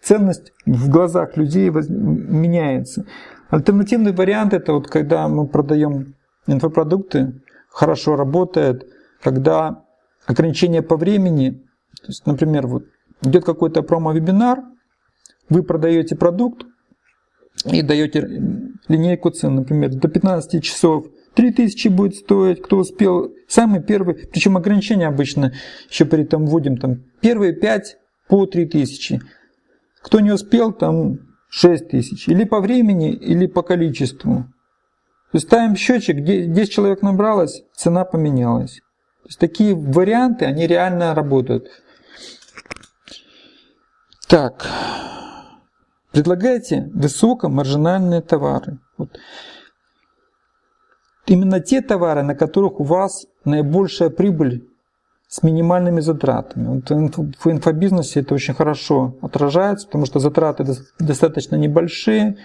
ценность в глазах людей меняется. Альтернативный вариант это вот когда мы продаем инфопродукты, хорошо работает, когда ограничение по времени, то есть, например, вот идет какой-то промо-вебинар, вы продаете продукт, и даете линейку цен, например, до 15 часов 3000 будет стоить, кто успел, самый первый, причем ограничения обычно еще перед там вводим, там первые 5 по 3000, кто не успел, там 6000, или по времени, или по количеству. То есть ставим счетчик, где 10 человек набралось, цена поменялась. То есть такие варианты, они реально работают. Так, Предлагайте высокомаржинальные товары. Вот. Именно те товары, на которых у вас наибольшая прибыль с минимальными затратами. Вот в инфобизнесе это очень хорошо отражается, потому что затраты достаточно небольшие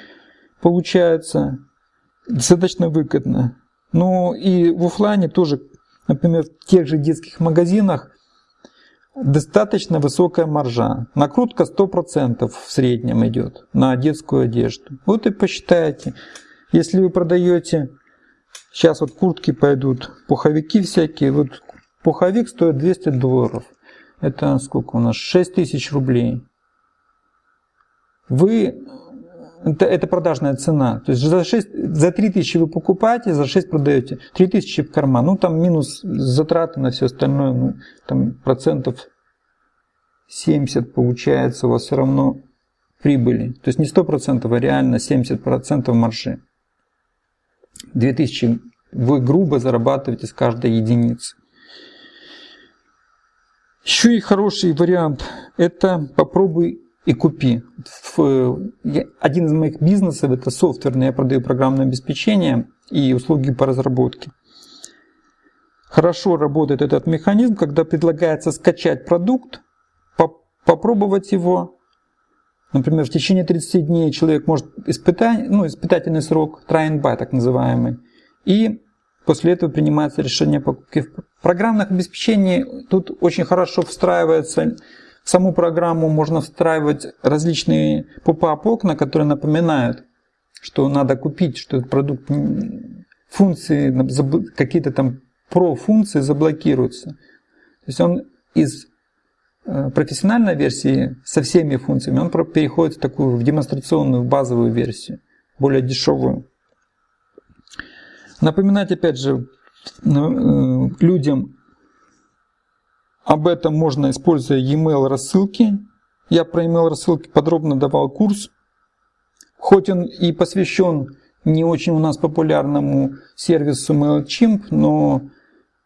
получаются, достаточно выгодно. Ну и в офлайне тоже, например, в тех же детских магазинах достаточно высокая маржа. Накрутка 100% в среднем идет на детскую одежду. Вот и посчитайте. Если вы продаете, сейчас вот куртки пойдут, пуховики всякие, вот пуховик стоит 200 долларов. Это сколько у нас? 6 тысяч рублей. Вы это, это продажная цена. То есть за, 6, за 3 тысячи вы покупаете, за 6 продаете. 3 тысячи в карман. Ну там минус затраты на все остальное, ну, там процентов 70 получается у вас все равно прибыли. То есть не 100%, а реально 70% маржи. 2000 вы грубо зарабатываете с каждой единицы. Еще и хороший вариант – это попробуй и купи. Один из моих бизнесов – это софтверный, я продаю программное обеспечение и услуги по разработке. Хорошо работает этот механизм, когда предлагается скачать продукт, попробовать его. Например, в течение 30 дней человек может испытать, ну, испытательный срок, try and buy так называемый, и после этого принимается решение покупки. В программных обеспечении тут очень хорошо встраивается саму программу можно встраивать различные поп-ап окна, которые напоминают, что надо купить, что этот продукт функции, какие-то там про-функции заблокируются. То есть он из э, профессиональной версии со всеми функциями, он переходит в такую в демонстрационную, в базовую версию, более дешевую. Напоминать опять же э, людям об этом можно, используя e-mail рассылки. Я про e-mail рассылки подробно давал курс. Хоть он и посвящен не очень у нас популярному сервису MailChimp, но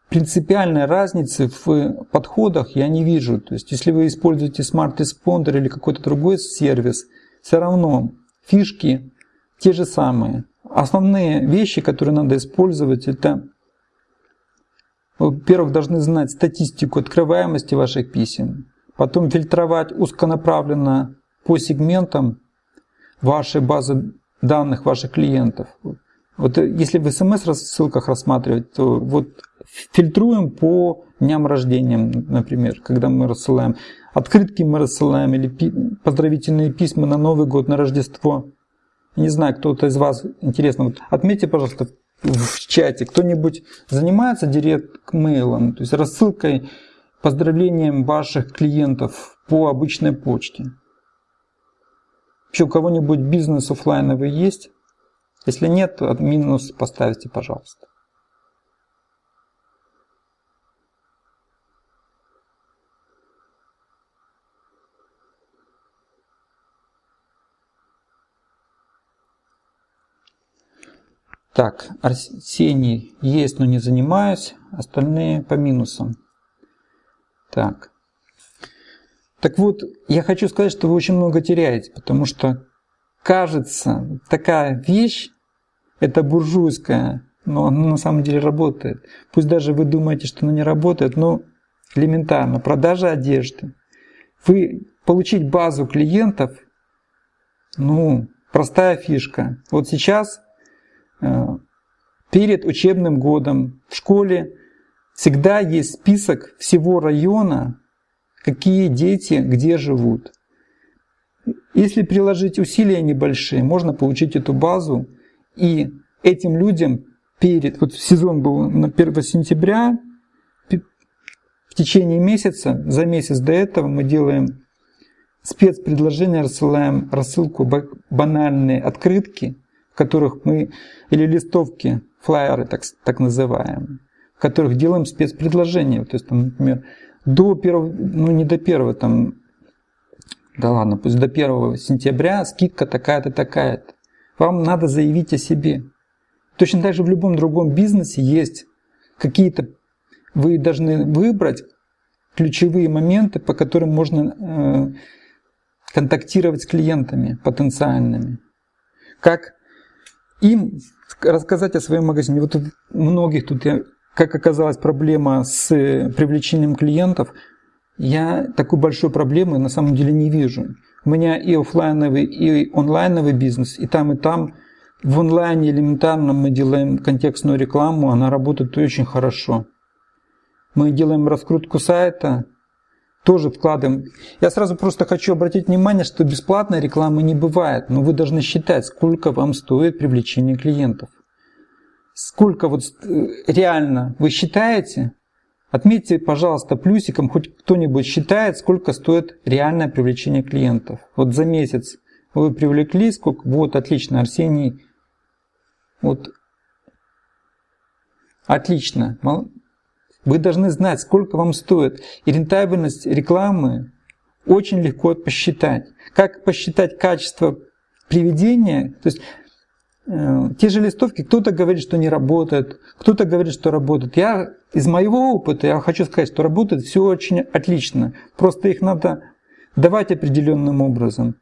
принципиальной разницы в подходах я не вижу. То есть, если вы используете Smart Responder или какой-то другой сервис, все равно фишки те же самые. Основные вещи, которые надо использовать, это, во-первых, должны знать статистику открываемости ваших писем, потом фильтровать узконаправленно по сегментам вашей базы данных ваших клиентов. Вот э, если в смс-рассылках рассматривать, то вот фильтруем по дням рождения, например, когда мы рассылаем. Открытки мы рассылаем или поздравительные письма на Новый год, на Рождество. Не знаю, кто-то из вас, интересно, вот отметьте, пожалуйста, в чате, кто-нибудь занимается директ-мейлом, то есть рассылкой, поздравлением ваших клиентов по обычной почте. Вообще у кого-нибудь бизнес офлайновый есть? Если нет, минус поставьте, пожалуйста. Так, Арсений есть, но не занимаюсь. Остальные по минусам. Так. Так вот, я хочу сказать, что вы очень много теряете, потому что кажется, такая вещь, это буржуйская, но она на самом деле работает. Пусть даже вы думаете, что она не работает, но элементарно. Продажа одежды. Вы получить базу клиентов, ну, простая фишка. Вот сейчас, перед учебным годом в школе всегда есть список всего района, какие дети где живут. Если приложить усилия небольшие, можно получить эту базу и этим людям перед, вот сезон был на 1 сентября, в течение месяца, за месяц до этого мы делаем спецпредложение, рассылаем рассылку банальные открытки, которых мы, или листовки, флайеры так, так называемые, в которых делаем спецпредложение. То есть, там, например, до первого, ну не до первого, там, да ладно, пусть до 1 сентября скидка такая-то, такая-то. Вам надо заявить о себе. Точно так же в любом другом бизнесе есть какие-то, вы должны выбрать ключевые моменты, по которым можно э, контактировать с клиентами потенциальными. Как им рассказать о своем магазине. Вот у многих тут как оказалась проблема с э, привлечением клиентов, я такой большой проблемы на самом деле не вижу. У меня и офлайновый, и онлайновый бизнес, и там, и там. В онлайне элементарно мы делаем контекстную рекламу, она работает очень хорошо. Мы делаем раскрутку сайта, тоже вкладываем. Я сразу просто хочу обратить внимание, что бесплатной рекламы не бывает, но вы должны считать, сколько вам стоит привлечение клиентов. Сколько вот э, реально вы считаете, отметьте, пожалуйста, плюсиком, хоть кто-нибудь считает, сколько стоит реальное привлечение клиентов. Вот за месяц вы привлекли, сколько, вот, отлично, Арсений, вот, отлично, вы должны знать, сколько вам стоит. И рентабельность рекламы очень легко посчитать. Как посчитать качество приведения, то есть Э, те же листовки, кто-то говорит, что не работает, кто-то говорит, что работает. Я из моего опыта, я хочу сказать, что работает все очень отлично. Просто их надо давать определенным образом.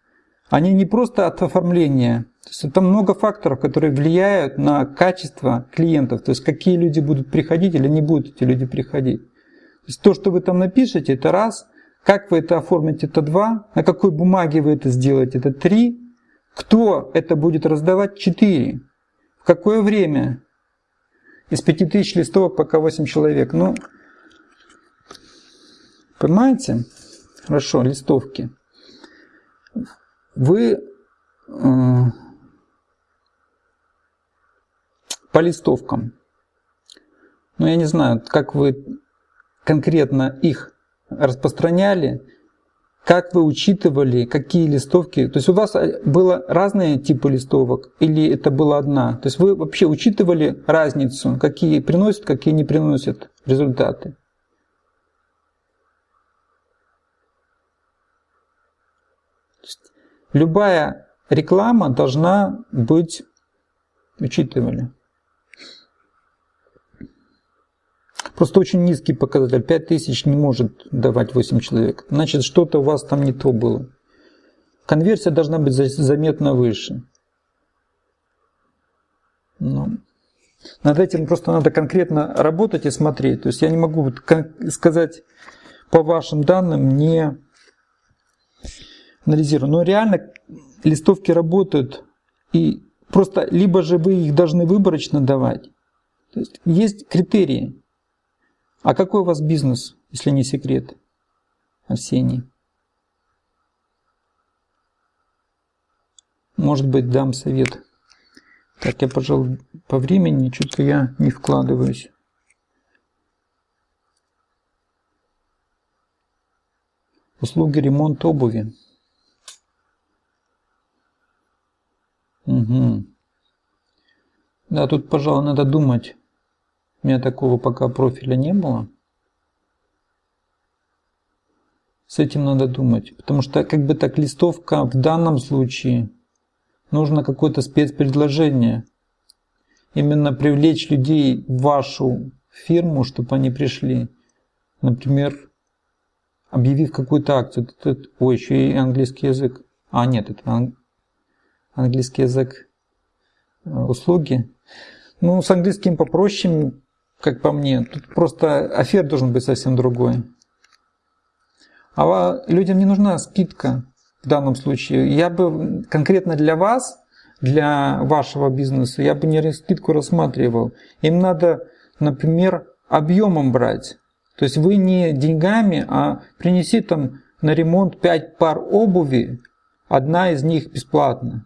Они не просто от оформления. То есть там много факторов, которые влияют на качество клиентов. То есть какие люди будут приходить или не будут эти люди приходить. То есть то, что вы там напишете, это раз. Как вы это оформите, это два. На какой бумаге вы это сделаете, это три. Кто это будет раздавать? Четыре. В какое время? Из 5000 листовок пока 8 человек. Ну, понимаете? Хорошо, листовки. Вы э, по листовкам. Ну, я не знаю, как вы конкретно их распространяли, как вы учитывали, какие листовки. То есть у вас э, было разные типы листовок или это была одна? То есть вы вообще учитывали разницу, какие приносят, какие не приносят результаты? Любая реклама должна быть учитывали. Просто очень низкий показатель. 5000 не может давать 8 человек. Значит, что-то у вас там не то было. Конверсия должна быть заметно выше. Но ну, над этим просто надо конкретно работать и смотреть. То есть я не могу сказать по вашим данным, не анализирую. Но реально листовки работают. И просто либо же вы их должны выборочно давать. То есть есть критерии. А какой у вас бизнес, если не секрет, Арсений? Может быть, дам совет. Так, я, пожалуй, по времени что-то я не вкладываюсь. Услуги ремонт обуви. Угу. Да, тут, пожалуй, надо думать. У меня такого пока профиля не было. С этим надо думать. Потому что как бы так листовка в данном случае нужно какое-то спецпредложение. Именно привлечь людей в вашу фирму, чтобы они пришли. Например, объявив какую-то акцию. Ой, еще и английский язык. А, нет, это английский язык э, услуги. Ну, с английским попроще, как по мне. Тут просто офер должен быть совсем другой. А людям не нужна скидка в данном случае. Я бы конкретно для вас, для вашего бизнеса, я бы не скидку рассматривал. Им надо, например, объемом брать. То есть вы не деньгами, а принеси там на ремонт 5 пар обуви, одна из них бесплатно.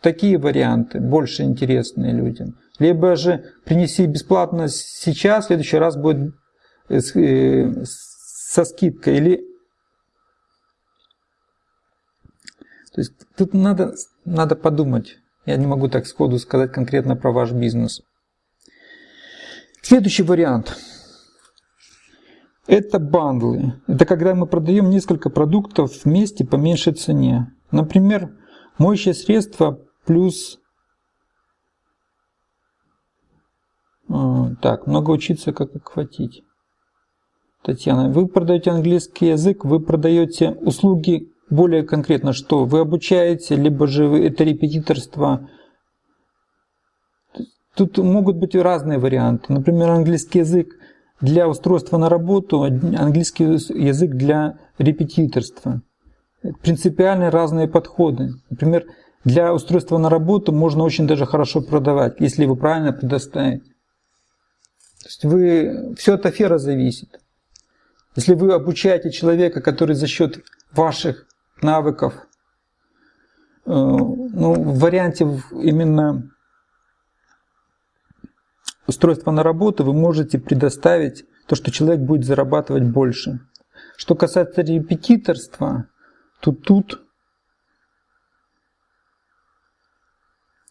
Такие варианты больше интересные людям. Либо же принеси бесплатно сейчас, в следующий раз будет э, э, со скидкой. Или... То есть тут надо, надо подумать. Я не могу так сходу сказать конкретно про ваш бизнес. Следующий вариант. Это бандлы. Это когда мы продаем несколько продуктов вместе по меньшей цене. Например, моющее средство плюс А, так, много учиться, как охватить. Татьяна, вы продаете английский язык, вы продаете услуги более конкретно что? Вы обучаете, либо же вы, это репетиторство. Тут могут быть разные варианты. Например, английский язык для устройства на работу, английский язык для репетиторства. Принципиально разные подходы. Например, для устройства на работу можно очень даже хорошо продавать, если вы правильно предоставите. То есть вы, все от афера зависит. Если вы обучаете человека, который за счет ваших навыков, э, ну, в варианте именно устройства на работу, вы можете предоставить то, что человек будет зарабатывать больше. Что касается репетиторства, то тут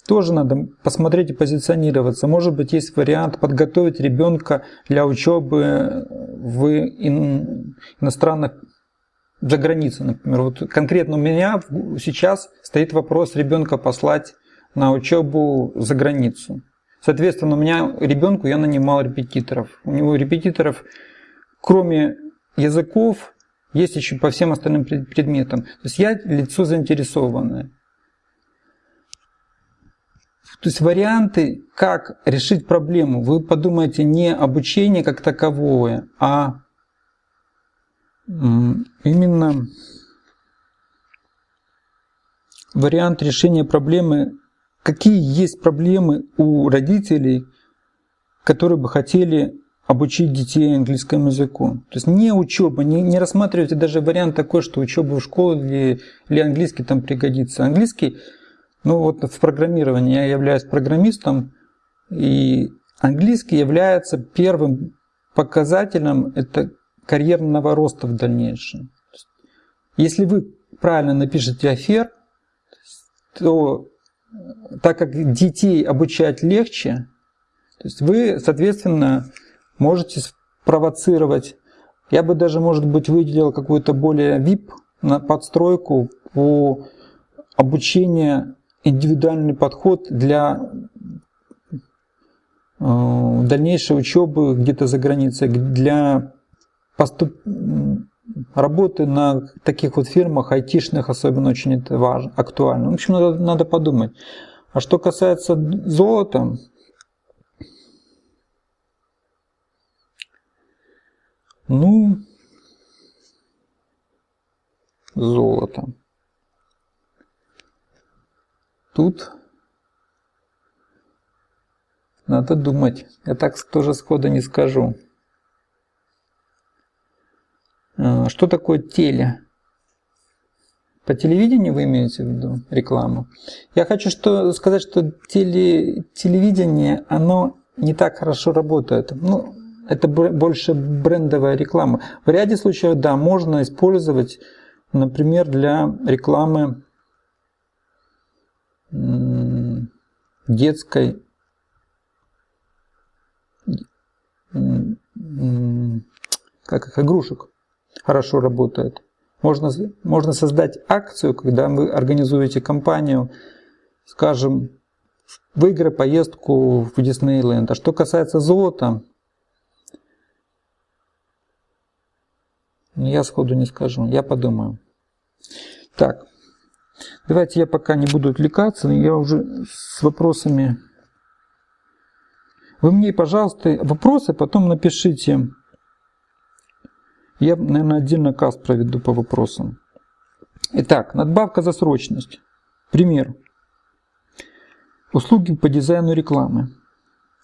Тоже надо посмотреть и позиционироваться. Может быть, есть вариант подготовить ребенка для учебы в иностранных за границей, например. Вот конкретно у меня сейчас стоит вопрос ребенка послать на учебу за границу. Соответственно, у меня ребенку я нанимал репетиторов. У него репетиторов, кроме языков, есть еще по всем остальным предметам. То есть я лицо заинтересованное. То есть варианты, как решить проблему, вы подумайте не обучение как таковое, а именно вариант решения проблемы, какие есть проблемы у родителей, которые бы хотели обучить детей английскому языку. То есть не учеба, не, не рассматривайте даже вариант такой, что учеба в школе или, или английский там пригодится. Английский, ну вот в программировании я являюсь программистом, и английский является первым показателем это карьерного роста в дальнейшем. Если вы правильно напишете афер, то так как детей обучать легче, то есть вы, соответственно, можете спровоцировать. Я бы даже, может быть, выделил какую-то более VIP на подстройку по обучению, индивидуальный подход для э, дальнейшей учебы где-то за границей, для поступ... работы на таких вот фирмах, айтишных особенно очень это важно, актуально. В общем, надо, надо подумать. А что касается золота, Ну, золото. Тут надо думать. Я так тоже схода не скажу. А, что такое теле? По телевидению вы имеете в виду рекламу? Я хочу что, сказать, что теле, телевидение, оно не так хорошо работает. Ну, это больше брендовая реклама. В ряде случаев, да, можно использовать, например, для рекламы детской как их, игрушек хорошо работает. Можно, можно создать акцию, когда вы организуете компанию, скажем, выиграй поездку в Диснейленд. А что касается золота, Я сходу не скажу, я подумаю. Так, давайте я пока не буду отвлекаться, я уже с вопросами. Вы мне, пожалуйста, вопросы потом напишите. Я, наверное, отдельно каст проведу по вопросам. Итак, надбавка за срочность. Пример. Услуги по дизайну рекламы.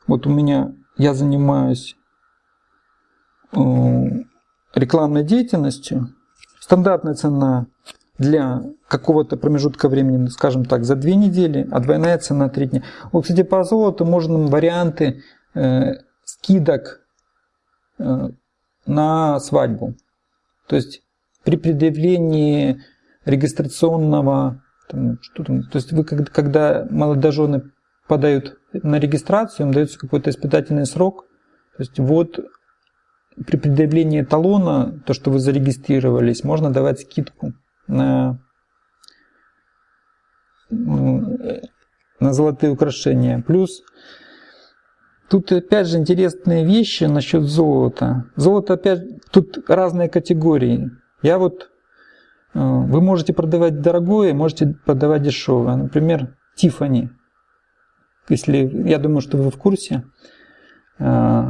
Вот у меня, я занимаюсь э, рекламной деятельностью, стандартная цена для какого-то промежутка времени, скажем так, за две недели, а двойная цена три дня. Вот, кстати, по золоту можно варианты э, скидок э, на свадьбу. То есть при предъявлении регистрационного, там, что там, то есть вы когда молодожены подают на регистрацию, им дается какой-то испытательный срок. То есть вот при предъявлении талона, то, что вы зарегистрировались, можно давать скидку на, на золотые украшения. Плюс тут опять же интересные вещи насчет золота. Золото опять, тут разные категории. Я вот, э, вы можете продавать дорогое, можете продавать дешевое. Например, Тифани. Если, я думаю, что вы в курсе, э,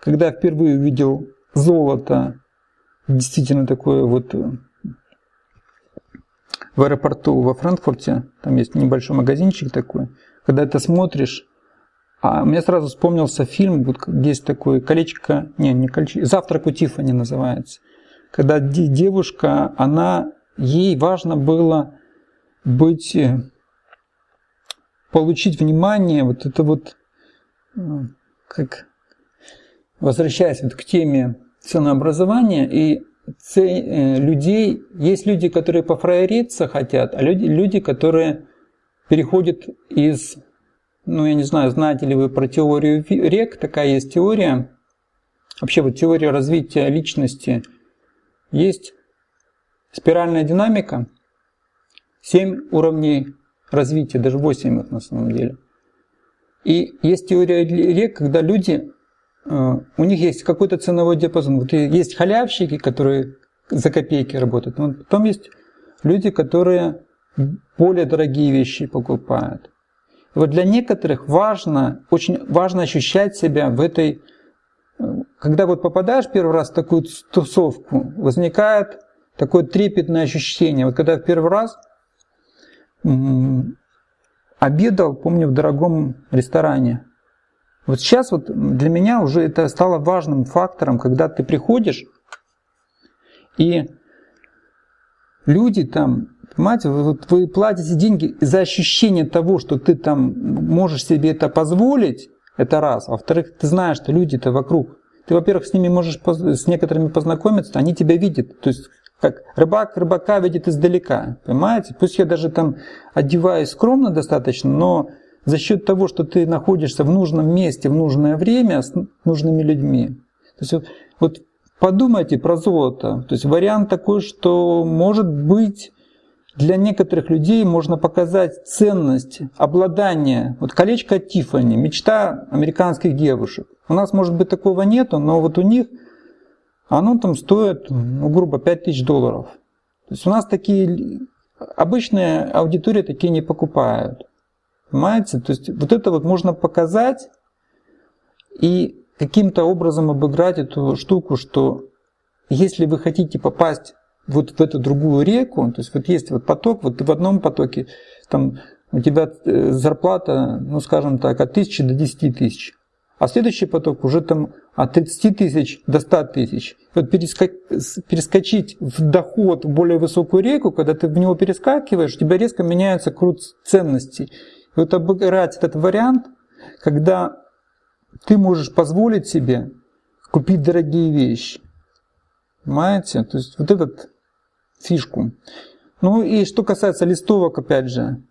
когда я впервые увидел золото, действительно такое вот э, в аэропорту во Франкфурте, там есть небольшой магазинчик такой, когда это смотришь, а мне сразу вспомнился фильм, вот есть такое колечко, не, не колечко, «Завтрак у Тиффани» называется. Когда девушка, она, ей важно было быть, э, получить внимание, вот это вот, э, как возвращаясь вот к теме ценообразования и людей, есть люди, которые пофраериться хотят, а люди, люди, которые переходят из, ну я не знаю, знаете ли вы про теорию рек, такая есть теория, вообще вот теория развития личности, есть спиральная динамика, 7 уровней развития, даже 8 их на самом деле. И есть теория рек, когда люди Э, у них есть какой-то ценовой диапазон. Вот есть халявщики, которые за копейки работают. Но потом есть люди, которые более дорогие вещи покупают. И вот для некоторых важно, очень важно ощущать себя в этой... Э, когда вот попадаешь первый раз в такую тусовку, возникает такое трепетное ощущение. Вот когда в первый раз обедал, помню, в дорогом ресторане, Вот сейчас вот для меня уже это стало важным фактором, когда ты приходишь, и люди там, понимаете, вы, вы платите деньги за ощущение того, что ты там можешь себе это позволить, это раз. А во-вторых, ты знаешь, что люди-то вокруг. Ты, во-первых, с ними можешь с некоторыми познакомиться, они тебя видят. То есть как рыбак рыбака видит издалека, понимаете? Пусть я даже там одеваюсь скромно достаточно, но за счет того, что ты находишься в нужном месте в нужное время с нужными людьми. То есть вот, вот подумайте про золото. То есть вариант такой, что может быть для некоторых людей можно показать ценность обладания. Вот колечко Тиффани, мечта американских девушек. У нас, может быть, такого нету, но вот у них оно там стоит, ну, грубо, 5000 долларов. То есть у нас такие, обычная аудитория такие не покупают. Понимаете? То есть вот это вот можно показать и каким-то образом обыграть эту штуку, что если вы хотите попасть вот в эту другую реку, то есть вот есть вот поток, вот в одном потоке там у тебя э, зарплата, ну скажем так, от 1000 до 10 тысяч, а следующий поток уже там от 30 тысяч до 100 тысяч. Вот перескочить в доход в более высокую реку, когда ты в него перескакиваешь, у тебя резко меняется крут ценностей. Вот обыграть этот вариант, когда ты можешь позволить себе купить дорогие вещи. Понимаете? То есть вот этот фишку. Ну и что касается листовок, опять же,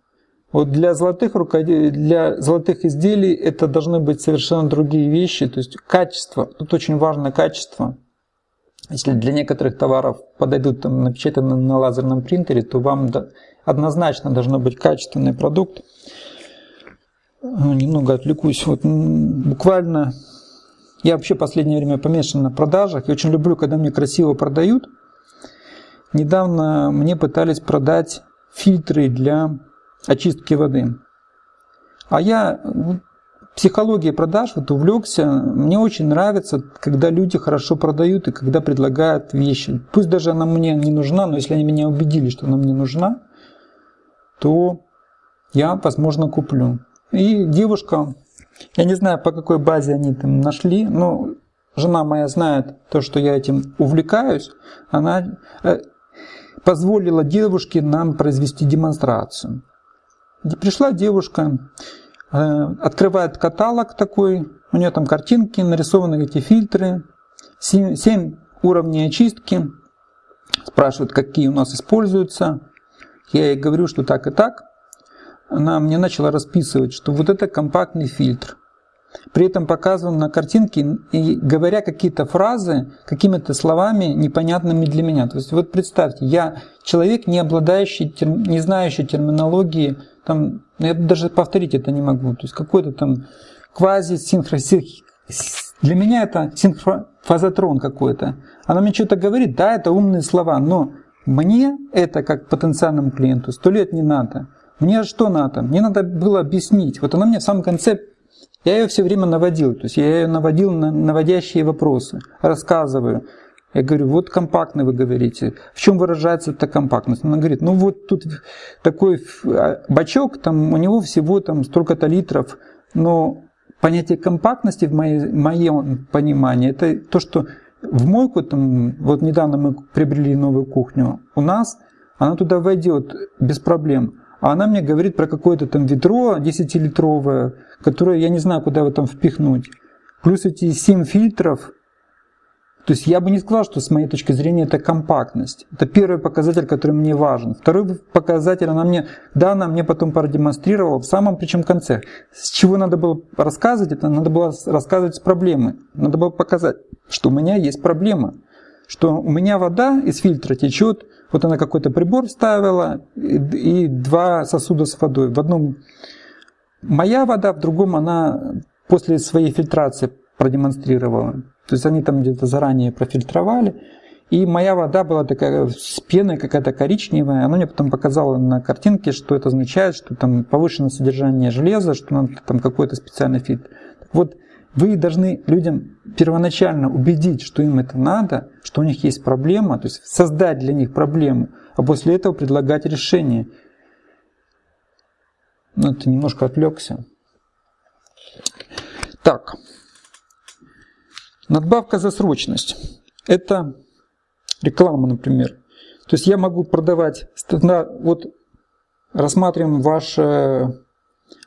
вот для золотых, для золотых изделий это должны быть совершенно другие вещи, то есть качество, тут очень важно качество. Если для некоторых товаров подойдут там напечатаны на лазерном принтере, то вам однозначно должно быть качественный продукт. Немного отвлекусь. Вот буквально я вообще последнее время помешан на продажах. Я очень люблю, когда мне красиво продают. Недавно мне пытались продать фильтры для очистки воды. А я психологией продаж вот увлекся. Мне очень нравится, когда люди хорошо продают и когда предлагают вещи. Пусть даже она мне не нужна, но если они меня убедили, что она мне нужна, то я, возможно, куплю. И девушка, я не знаю, по какой базе они там нашли, но жена моя знает то, что я этим увлекаюсь. Она э, позволила девушке нам произвести демонстрацию. Пришла девушка, э, открывает каталог такой, у нее там картинки, нарисованы эти фильтры, 7, 7 уровней очистки, спрашивают, какие у нас используются. Я ей говорю, что так и так. Она мне начала расписывать, что вот это компактный фильтр. При этом показывал на картинке и говоря какие-то фразы какими-то словами непонятными для меня. То есть вот представьте, я человек, не обладающий, не знающий терминологии там, ну, я даже повторить это не могу. То есть какой-то там квази Для меня это синхрофазотрон какой-то. Она мне что-то говорит, да, это умные слова, но мне это как потенциальному клиенту сто лет не надо. Мне что надо? Мне надо было объяснить. Вот она мне в самом конце, я ее все время наводил, то есть я ее наводил на наводящие вопросы, рассказываю. Я говорю, вот компактный вы говорите. В чем выражается эта компактность? Она говорит, ну вот тут такой а, бачок, там у него всего там столько-то литров, но понятие компактности в моей, моем понимании, это то, что в мойку, там, вот недавно мы приобрели новую кухню, у нас она туда войдет без проблем. А она мне говорит про какое-то там ведро 10-литровое, которое я не знаю, куда его там впихнуть. Плюс эти 7 фильтров, то есть я бы не сказал, что с моей точки зрения это компактность. Это первый показатель, который мне важен. Второй показатель, она мне, да, она мне потом продемонстрировала в самом причем конце. С чего надо было рассказывать, это надо было рассказывать с проблемы. Надо было показать, что у меня есть проблема. Что у меня вода из фильтра течет, вот она какой-то прибор вставила, и, два сосуда с водой. В одном моя вода, в другом она после своей фильтрации продемонстрировала. То есть они там где-то заранее профильтровали. И моя вода была такая с пеной какая-то коричневая. Она мне потом показала на картинке, что это означает, что там повышенное содержание железа, что там какой-то специальный фильтр. Вот вы должны людям первоначально убедить, что им это надо, что у них есть проблема, то есть создать для них проблему, а после этого предлагать решение. Ну, это немножко отвлекся. Так, надбавка за срочность. Это реклама, например. То есть я могу продавать, вот рассматриваем ваше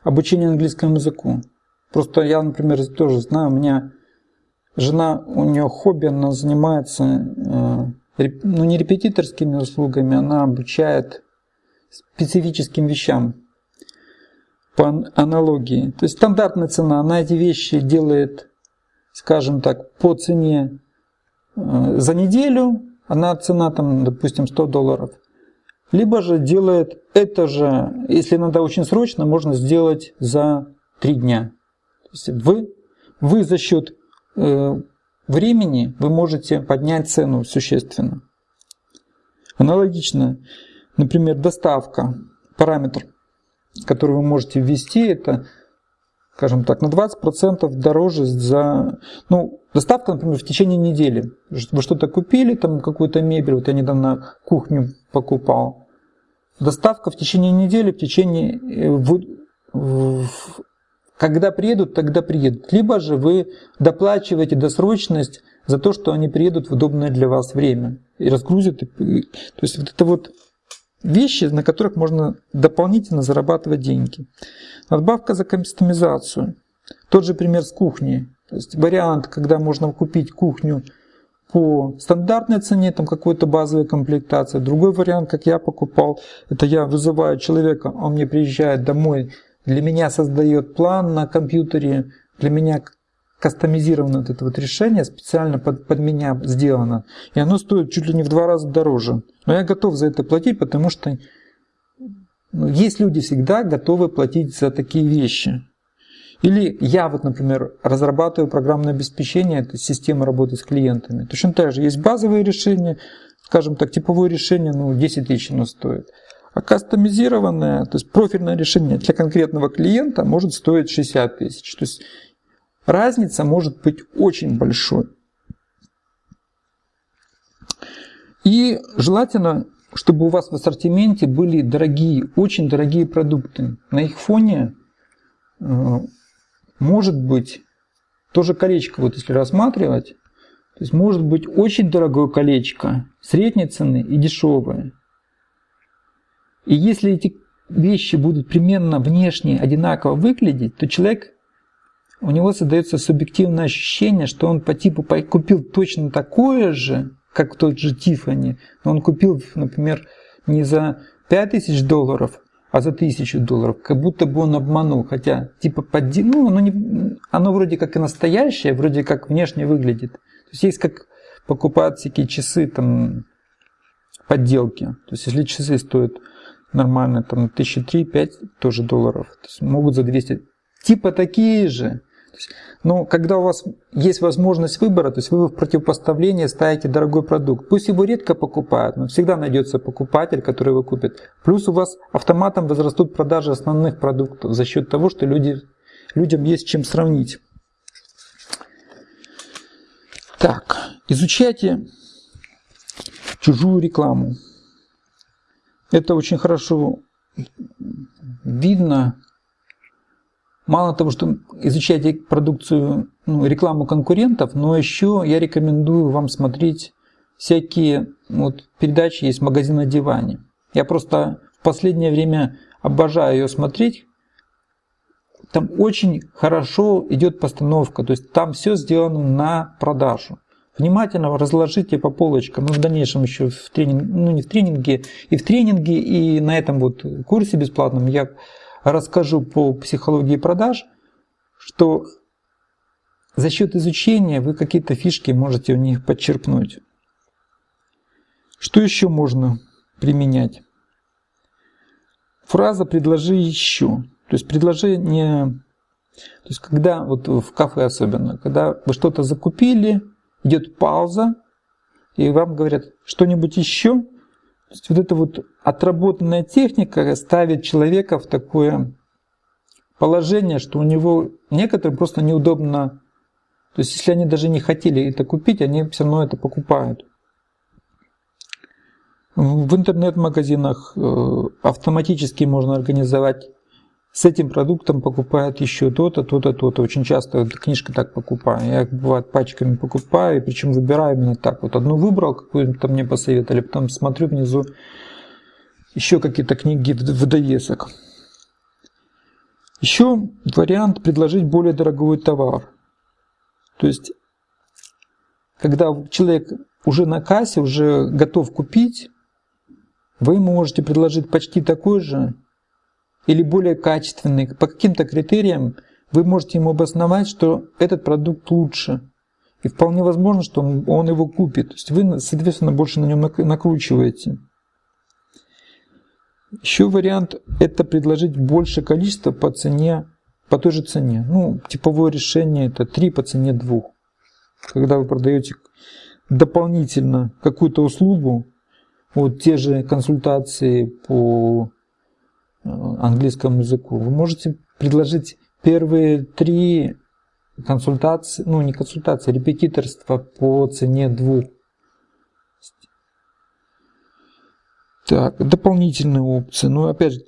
обучение английскому языку. Просто я, например, тоже знаю, у меня жена, у нее хобби, она занимается, э, ну не репетиторскими услугами, она обучает специфическим вещам по аналогии. То есть стандартная цена, она эти вещи делает, скажем так, по цене э, за неделю, она цена там, допустим, 100 долларов. Либо же делает это же, если надо очень срочно, можно сделать за 3 дня. Вы, вы за счет э, времени вы можете поднять цену существенно. Аналогично, например, доставка, параметр, который вы можете ввести, это, скажем так, на 20% дороже за... Ну, доставка, например, в течение недели. Вы что-то купили, там какую-то мебель, вот я недавно кухню покупал, Доставка в течение недели, в течение... Э, когда приедут, тогда приедут. Либо же вы доплачиваете досрочность за то, что они приедут в удобное для вас время и разгрузят. То есть вот это вот вещи, на которых можно дополнительно зарабатывать деньги. Надбавка за кастомизацию. Тот же пример с кухней. То есть вариант, когда можно купить кухню по стандартной цене, там какой-то базовой комплектации. Другой вариант, как я покупал, это я вызываю человека, он мне приезжает домой, для меня создает план на компьютере, для меня кастомизировано вот это вот решение, специально под, под меня сделано. И оно стоит чуть ли не в два раза дороже. Но я готов за это платить, потому что ну, есть люди всегда готовы платить за такие вещи. Или я вот, например, разрабатываю программное обеспечение, это система работы с клиентами. Точно так же есть базовые решения, скажем так, типовое решение, ну, 10 тысяч оно стоит. А кастомизированное, то есть профильное решение для конкретного клиента может стоить 60 тысяч. То есть разница может быть очень большой. И желательно, чтобы у вас в ассортименте были дорогие, очень дорогие продукты. На их фоне э, может быть, тоже колечко, вот если рассматривать, то есть может быть очень дорогое колечко, средней цены и дешевое. И если эти вещи будут примерно внешне одинаково выглядеть, то человек, у него создается субъективное ощущение, что он по типу купил точно такое же, как тот же Тифани, но он купил, например, не за 5000 долларов, а за тысячу долларов, как будто бы он обманул, хотя типа подди... ну, оно, не... оно вроде как и настоящее, вроде как внешне выглядит. То есть есть как покупают всякие часы, там, подделки. То есть если часы стоят нормально, там, тысячи три-пять тоже долларов, то есть могут за 200, типа такие же. Но когда у вас есть возможность выбора, то есть вы в противопоставлении ставите дорогой продукт. Пусть его редко покупают, но всегда найдется покупатель, который его купит. Плюс у вас автоматом возрастут продажи основных продуктов за счет того, что люди, людям есть чем сравнить. Так, изучайте чужую рекламу. Это очень хорошо видно Мало того, что изучайте продукцию, ну, рекламу конкурентов, но еще я рекомендую вам смотреть всякие вот, передачи, есть магазин на диване. Я просто в последнее время обожаю ее смотреть. Там очень хорошо идет постановка, то есть там все сделано на продажу. Внимательно разложите по полочкам. Мы в дальнейшем еще в тренинге, ну не в тренинге, и в тренинге, и на этом вот курсе бесплатном я расскажу по психологии продаж, что за счет изучения вы какие-то фишки можете у них подчеркнуть. Что еще можно применять? Фраза «предложи еще». То есть предложение, то есть когда, вот в кафе особенно, когда вы что-то закупили, идет пауза, и вам говорят что-нибудь еще, то есть вот эта вот отработанная техника ставит человека в такое положение, что у него некоторым просто неудобно. То есть если они даже не хотели это купить, они все равно это покупают. В интернет-магазинах э, автоматически можно организовать с этим продуктом покупают еще то-то, то-то, то-то. Очень часто вот, книжка так покупаю. Я бывает пачками покупаю, причем выбираю именно так. Вот одну выбрал, какую-то мне посоветовали, потом смотрю внизу еще какие-то книги в довесок. Еще вариант предложить более дорогой товар. То есть, когда человек уже на кассе, уже готов купить, вы можете предложить почти такой же или более качественный, по каким-то критериям вы можете ему обосновать, что этот продукт лучше. И вполне возможно, что он, его купит. То есть вы, соответственно, больше на нем накручиваете. Еще вариант – это предложить больше количества по цене, по той же цене. Ну, типовое решение – это 3 по цене 2. Когда вы продаете дополнительно какую-то услугу, вот те же консультации по английскому языку, вы можете предложить первые три консультации, ну не консультации, а репетиторства по цене двух. Так, дополнительные опции. Ну, опять же,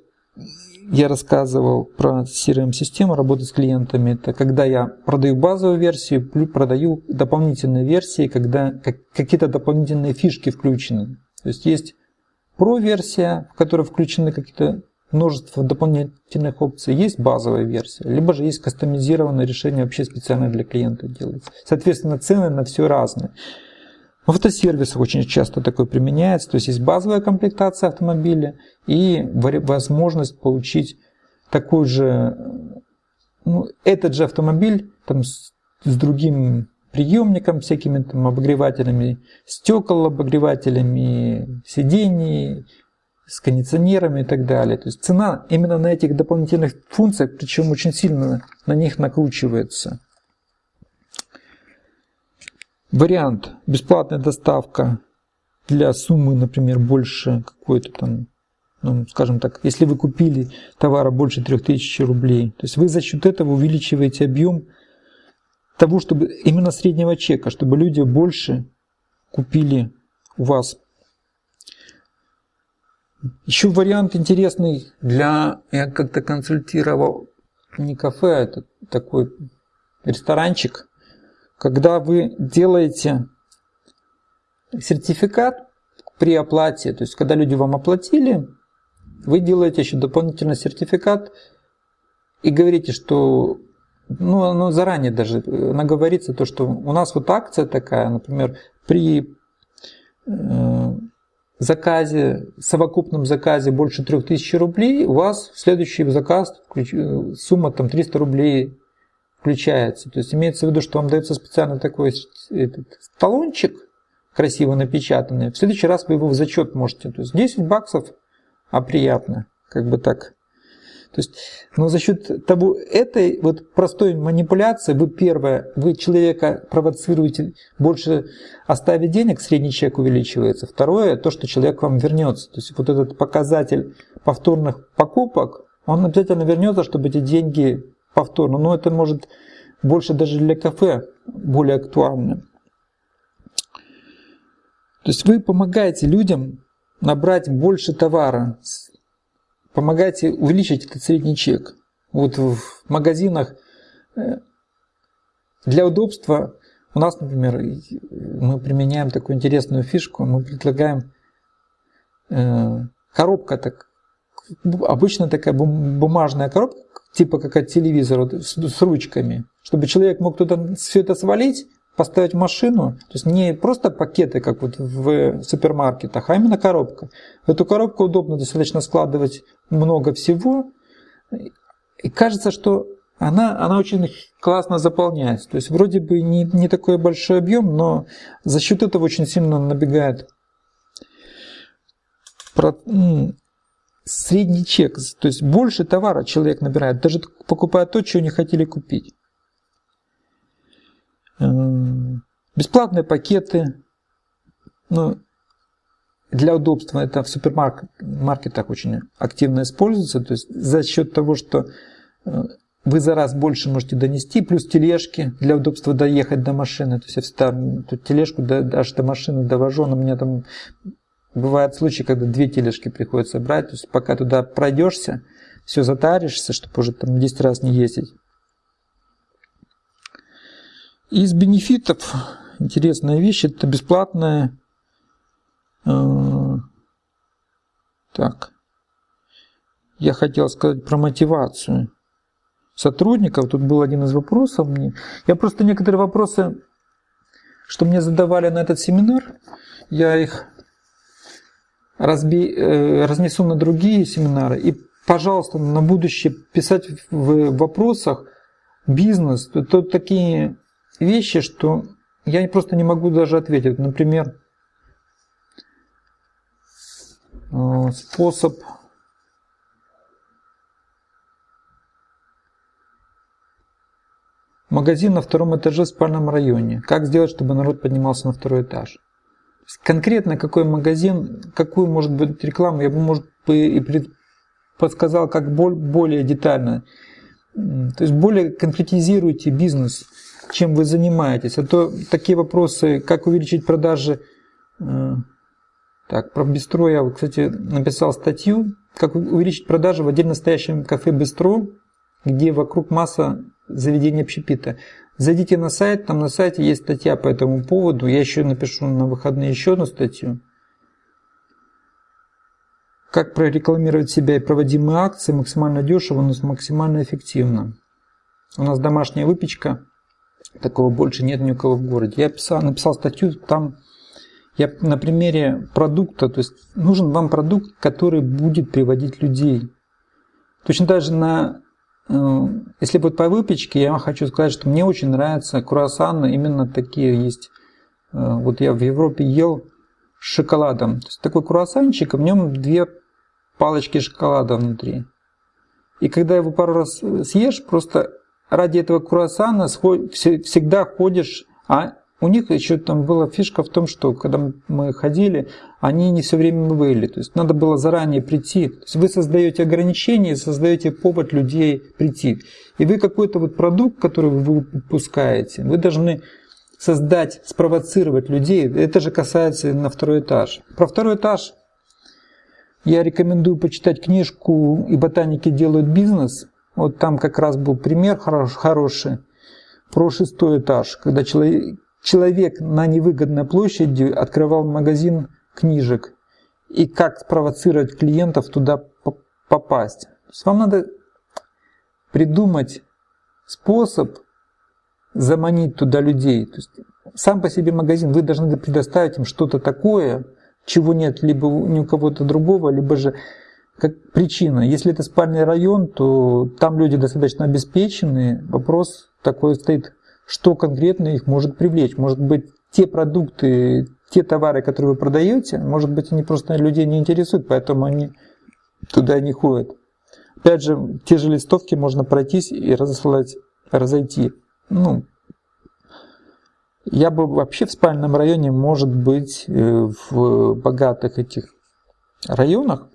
я рассказывал про CRM-систему работы с клиентами. Это когда я продаю базовую версию, продаю дополнительные версии, когда какие-то дополнительные фишки включены. То есть есть про-версия, в которой включены какие-то множество дополнительных опций. Есть базовая версия, либо же есть кастомизированное решение вообще специально для клиента делается. Соответственно, цены на все разные. В автосервисах очень часто такое применяется. То есть есть базовая комплектация автомобиля и возможность получить такой же, ну, этот же автомобиль там, с, с другим приемником, всякими там обогревателями стекол, обогревателями сидений, с кондиционерами и так далее. То есть цена именно на этих дополнительных функциях, причем очень сильно на них накручивается. Вариант бесплатная доставка для суммы, например, больше какой-то там, ну, скажем так, если вы купили товара больше 3000 рублей, то есть вы за счет этого увеличиваете объем того, чтобы именно среднего чека, чтобы люди больше купили у вас еще вариант интересный для... Я как-то консультировал не кафе, а это такой ресторанчик. Когда вы делаете сертификат при оплате, то есть когда люди вам оплатили, вы делаете еще дополнительный сертификат и говорите, что ну, ну заранее даже наговорится то, что у нас вот акция такая, например, при э, заказе, совокупном заказе больше 3000 рублей, у вас в следующий заказ сумма там 300 рублей включается. То есть имеется в виду, что вам дается специально такой этот, талончик, красиво напечатанный. В следующий раз вы его в зачет можете. То есть 10 баксов, а приятно. Как бы так. То есть, но за счет того, этой вот простой манипуляции, вы первое, вы человека провоцируете больше оставить денег, средний чек увеличивается. Второе, то, что человек вам вернется. То есть вот этот показатель повторных покупок, он обязательно вернется, чтобы эти деньги повторно. Но это может больше даже для кафе более актуально. То есть вы помогаете людям набрать больше товара помогайте увеличить этот средний чек. Вот в магазинах э, для удобства у нас, например, мы применяем такую интересную фишку, мы предлагаем э, коробка, так, обычно такая бумажная коробка, типа как от телевизора, с ручками, чтобы человек мог туда все это свалить, поставить машину, то есть не просто пакеты, как вот в супермаркетах, а именно коробка. В эту коробку удобно достаточно складывать много всего, и кажется, что она, она очень классно заполняется. То есть вроде бы не, не такой большой объем, но за счет этого очень сильно набегает про, средний чек. То есть больше товара человек набирает, даже покупая то, чего не хотели купить. Бесплатные пакеты. Ну, для удобства это в супермаркетах очень активно используется. То есть за счет того, что э, вы за раз больше можете донести, плюс тележки для удобства доехать до машины. То есть я всегда эту тележку даже до машины довожу, но у меня там бывают случаи, когда две тележки приходится брать. То есть пока туда пройдешься, все затаришься, чтобы уже там 10 раз не ездить. Из бенефитов интересная вещь, это бесплатная э, так, я хотел сказать про мотивацию сотрудников. Тут был один из вопросов мне. Я просто некоторые вопросы, что мне задавали на этот семинар, я их разби, э, разнесу на другие семинары. И, пожалуйста, на будущее писать в вопросах бизнес. Это такие вещи, что я просто не могу даже ответить. Например, э, способ Магазин на втором этаже в спальном районе. Как сделать, чтобы народ поднимался на второй этаж? Конкретно какой магазин, какую может быть рекламу, я бы, может и подсказал как более детально. То есть более конкретизируйте бизнес, чем вы занимаетесь. А то такие вопросы, как увеличить продажи. Э, так, про бистро я, кстати, написал статью, как увеличить продажи в отдельно стоящем кафе бистро, где вокруг масса заведения общепита. Зайдите на сайт, там на сайте есть статья по этому поводу. Я еще напишу на выходные еще одну статью. Как прорекламировать себя и проводимые акции максимально дешево, но максимально эффективно. У нас домашняя выпечка. Такого больше нет ни у кого в городе. Я писал, написал статью, там я на примере продукта, то есть нужен вам продукт, который будет приводить людей. Точно так же на Э, если вот по выпечке, я вам хочу сказать, что мне очень нравятся круассаны, именно такие есть. Э, вот я в Европе ел с шоколадом. То есть такой круассанчик, в нем две палочки шоколада внутри. И когда его пару раз съешь, просто ради этого круассана всегда ходишь, а у них еще там была фишка в том, что когда мы ходили, они не все время были. То есть надо было заранее прийти. То есть вы создаете ограничения, создаете повод людей прийти. И вы какой-то вот продукт, который вы выпускаете, вы должны создать, спровоцировать людей. Это же касается на второй этаж. Про второй этаж я рекомендую почитать книжку «И ботаники делают бизнес». Вот там как раз был пример хороший про шестой этаж, когда человек человек на невыгодной площади открывал магазин книжек. И как спровоцировать клиентов туда попасть. То есть вам надо придумать способ заманить туда людей. То есть сам по себе магазин, вы должны предоставить им что-то такое, чего нет либо ни у кого-то другого, либо же как причина. Если это спальный район, то там люди достаточно обеспеченные. Вопрос такой стоит что конкретно их может привлечь. Может быть, те продукты, те товары, которые вы продаете, может быть, они просто людей не интересуют, поэтому они туда не ходят. Опять же, те же листовки можно пройтись и разослать, разойти. Ну, я бы вообще в спальном районе, может быть, э, в богатых этих районах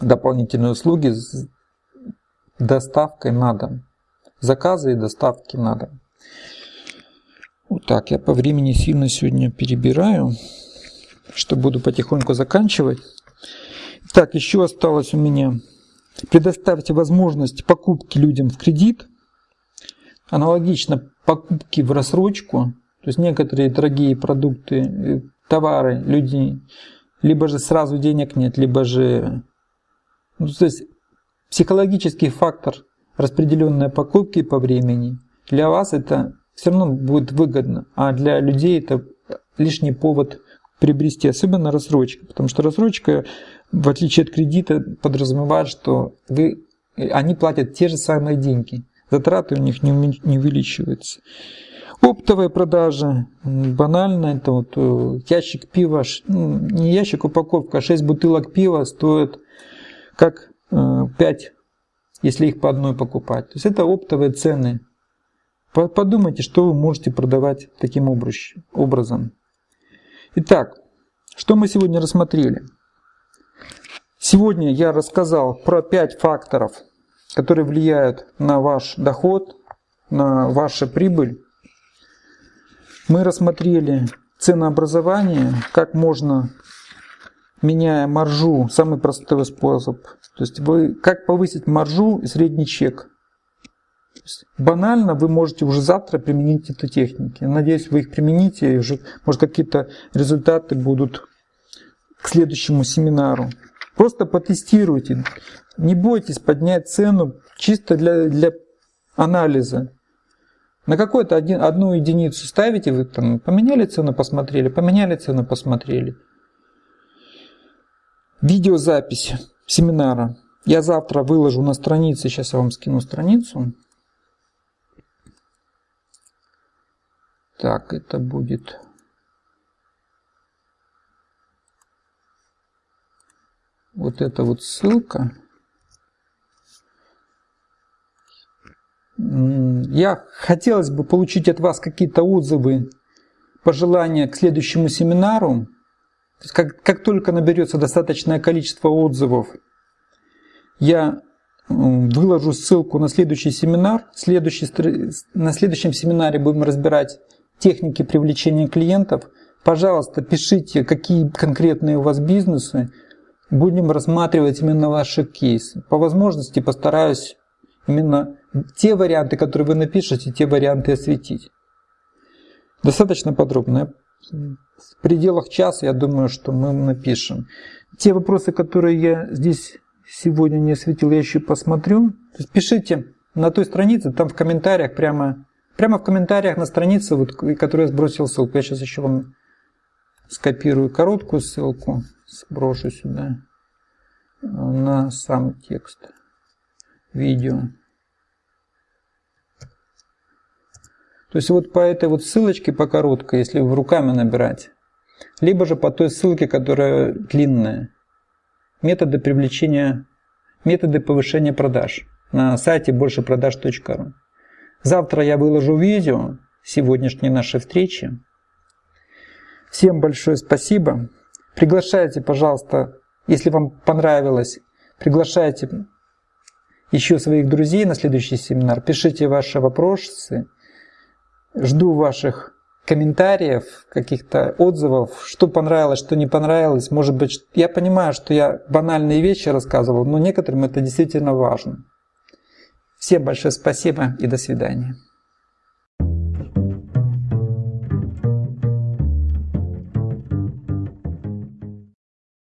дополнительные услуги с доставкой на дом заказы и доставки надо. Вот так, я по времени сильно сегодня перебираю, что буду потихоньку заканчивать. Так, еще осталось у меня. Предоставьте возможность покупки людям в кредит. Аналогично покупки в рассрочку. То есть некоторые дорогие продукты, э, товары люди либо же сразу денег нет, либо же... Ну, то есть психологический фактор распределенные покупки по времени, для вас это все равно будет выгодно, а для людей это лишний повод приобрести, особенно рассрочка, потому что рассрочка, в отличие от кредита, подразумевает, что вы, они платят те же самые деньги, затраты у них не, не увеличиваются. Оптовая продажа, банально, это вот э, ящик пива, ну, не ящик, упаковка, 6 бутылок пива стоит как 5 э, если их по одной покупать. То есть это оптовые цены. Подумайте, что вы можете продавать таким образом. Итак, что мы сегодня рассмотрели? Сегодня я рассказал про 5 факторов, которые влияют на ваш доход, на вашу прибыль. Мы рассмотрели ценообразование, как можно меняя маржу, самый простой способ. То есть вы, как повысить маржу и средний чек. Банально вы можете уже завтра применить эти техники. Надеюсь, вы их примените, и уже, может, какие-то результаты будут к следующему семинару. Просто потестируйте. Не бойтесь поднять цену чисто для, для анализа. На какую-то один, одну единицу ставите, вы там поменяли цену, посмотрели, поменяли цену, посмотрели. Видеозапись семинара я завтра выложу на странице, сейчас я вам скину страницу. Так, это будет... Вот эта вот ссылка. Я хотелось бы получить от вас какие-то отзывы, пожелания к следующему семинару. Как, как только наберется достаточное количество отзывов, я выложу ссылку на следующий семинар. Следующий, на следующем семинаре будем разбирать техники привлечения клиентов. Пожалуйста, пишите, какие конкретные у вас бизнесы. Будем рассматривать именно ваши кейсы. По возможности постараюсь именно те варианты, которые вы напишете, те варианты осветить. Достаточно подробно. В пределах часа, я думаю, что мы напишем. Те вопросы, которые я здесь сегодня не осветил, я еще посмотрю. пишите на той странице, там в комментариях прямо Прямо в комментариях на странице, вот, которую я сбросил ссылку. Я сейчас еще вам скопирую короткую ссылку, сброшу сюда на сам текст видео. То есть вот по этой вот ссылочке, по короткой, если вы руками набирать, либо же по той ссылке, которая длинная. Методы привлечения, методы повышения продаж на сайте большепродаж.ру. Завтра я выложу видео сегодняшней нашей встречи. Всем большое спасибо. Приглашайте, пожалуйста, если вам понравилось, приглашайте еще своих друзей на следующий семинар. Пишите ваши вопросы. Жду ваших комментариев, каких-то отзывов, что понравилось, что не понравилось. Может быть, я понимаю, что я банальные вещи рассказывал, но некоторым это действительно важно. Всем большое спасибо и до свидания.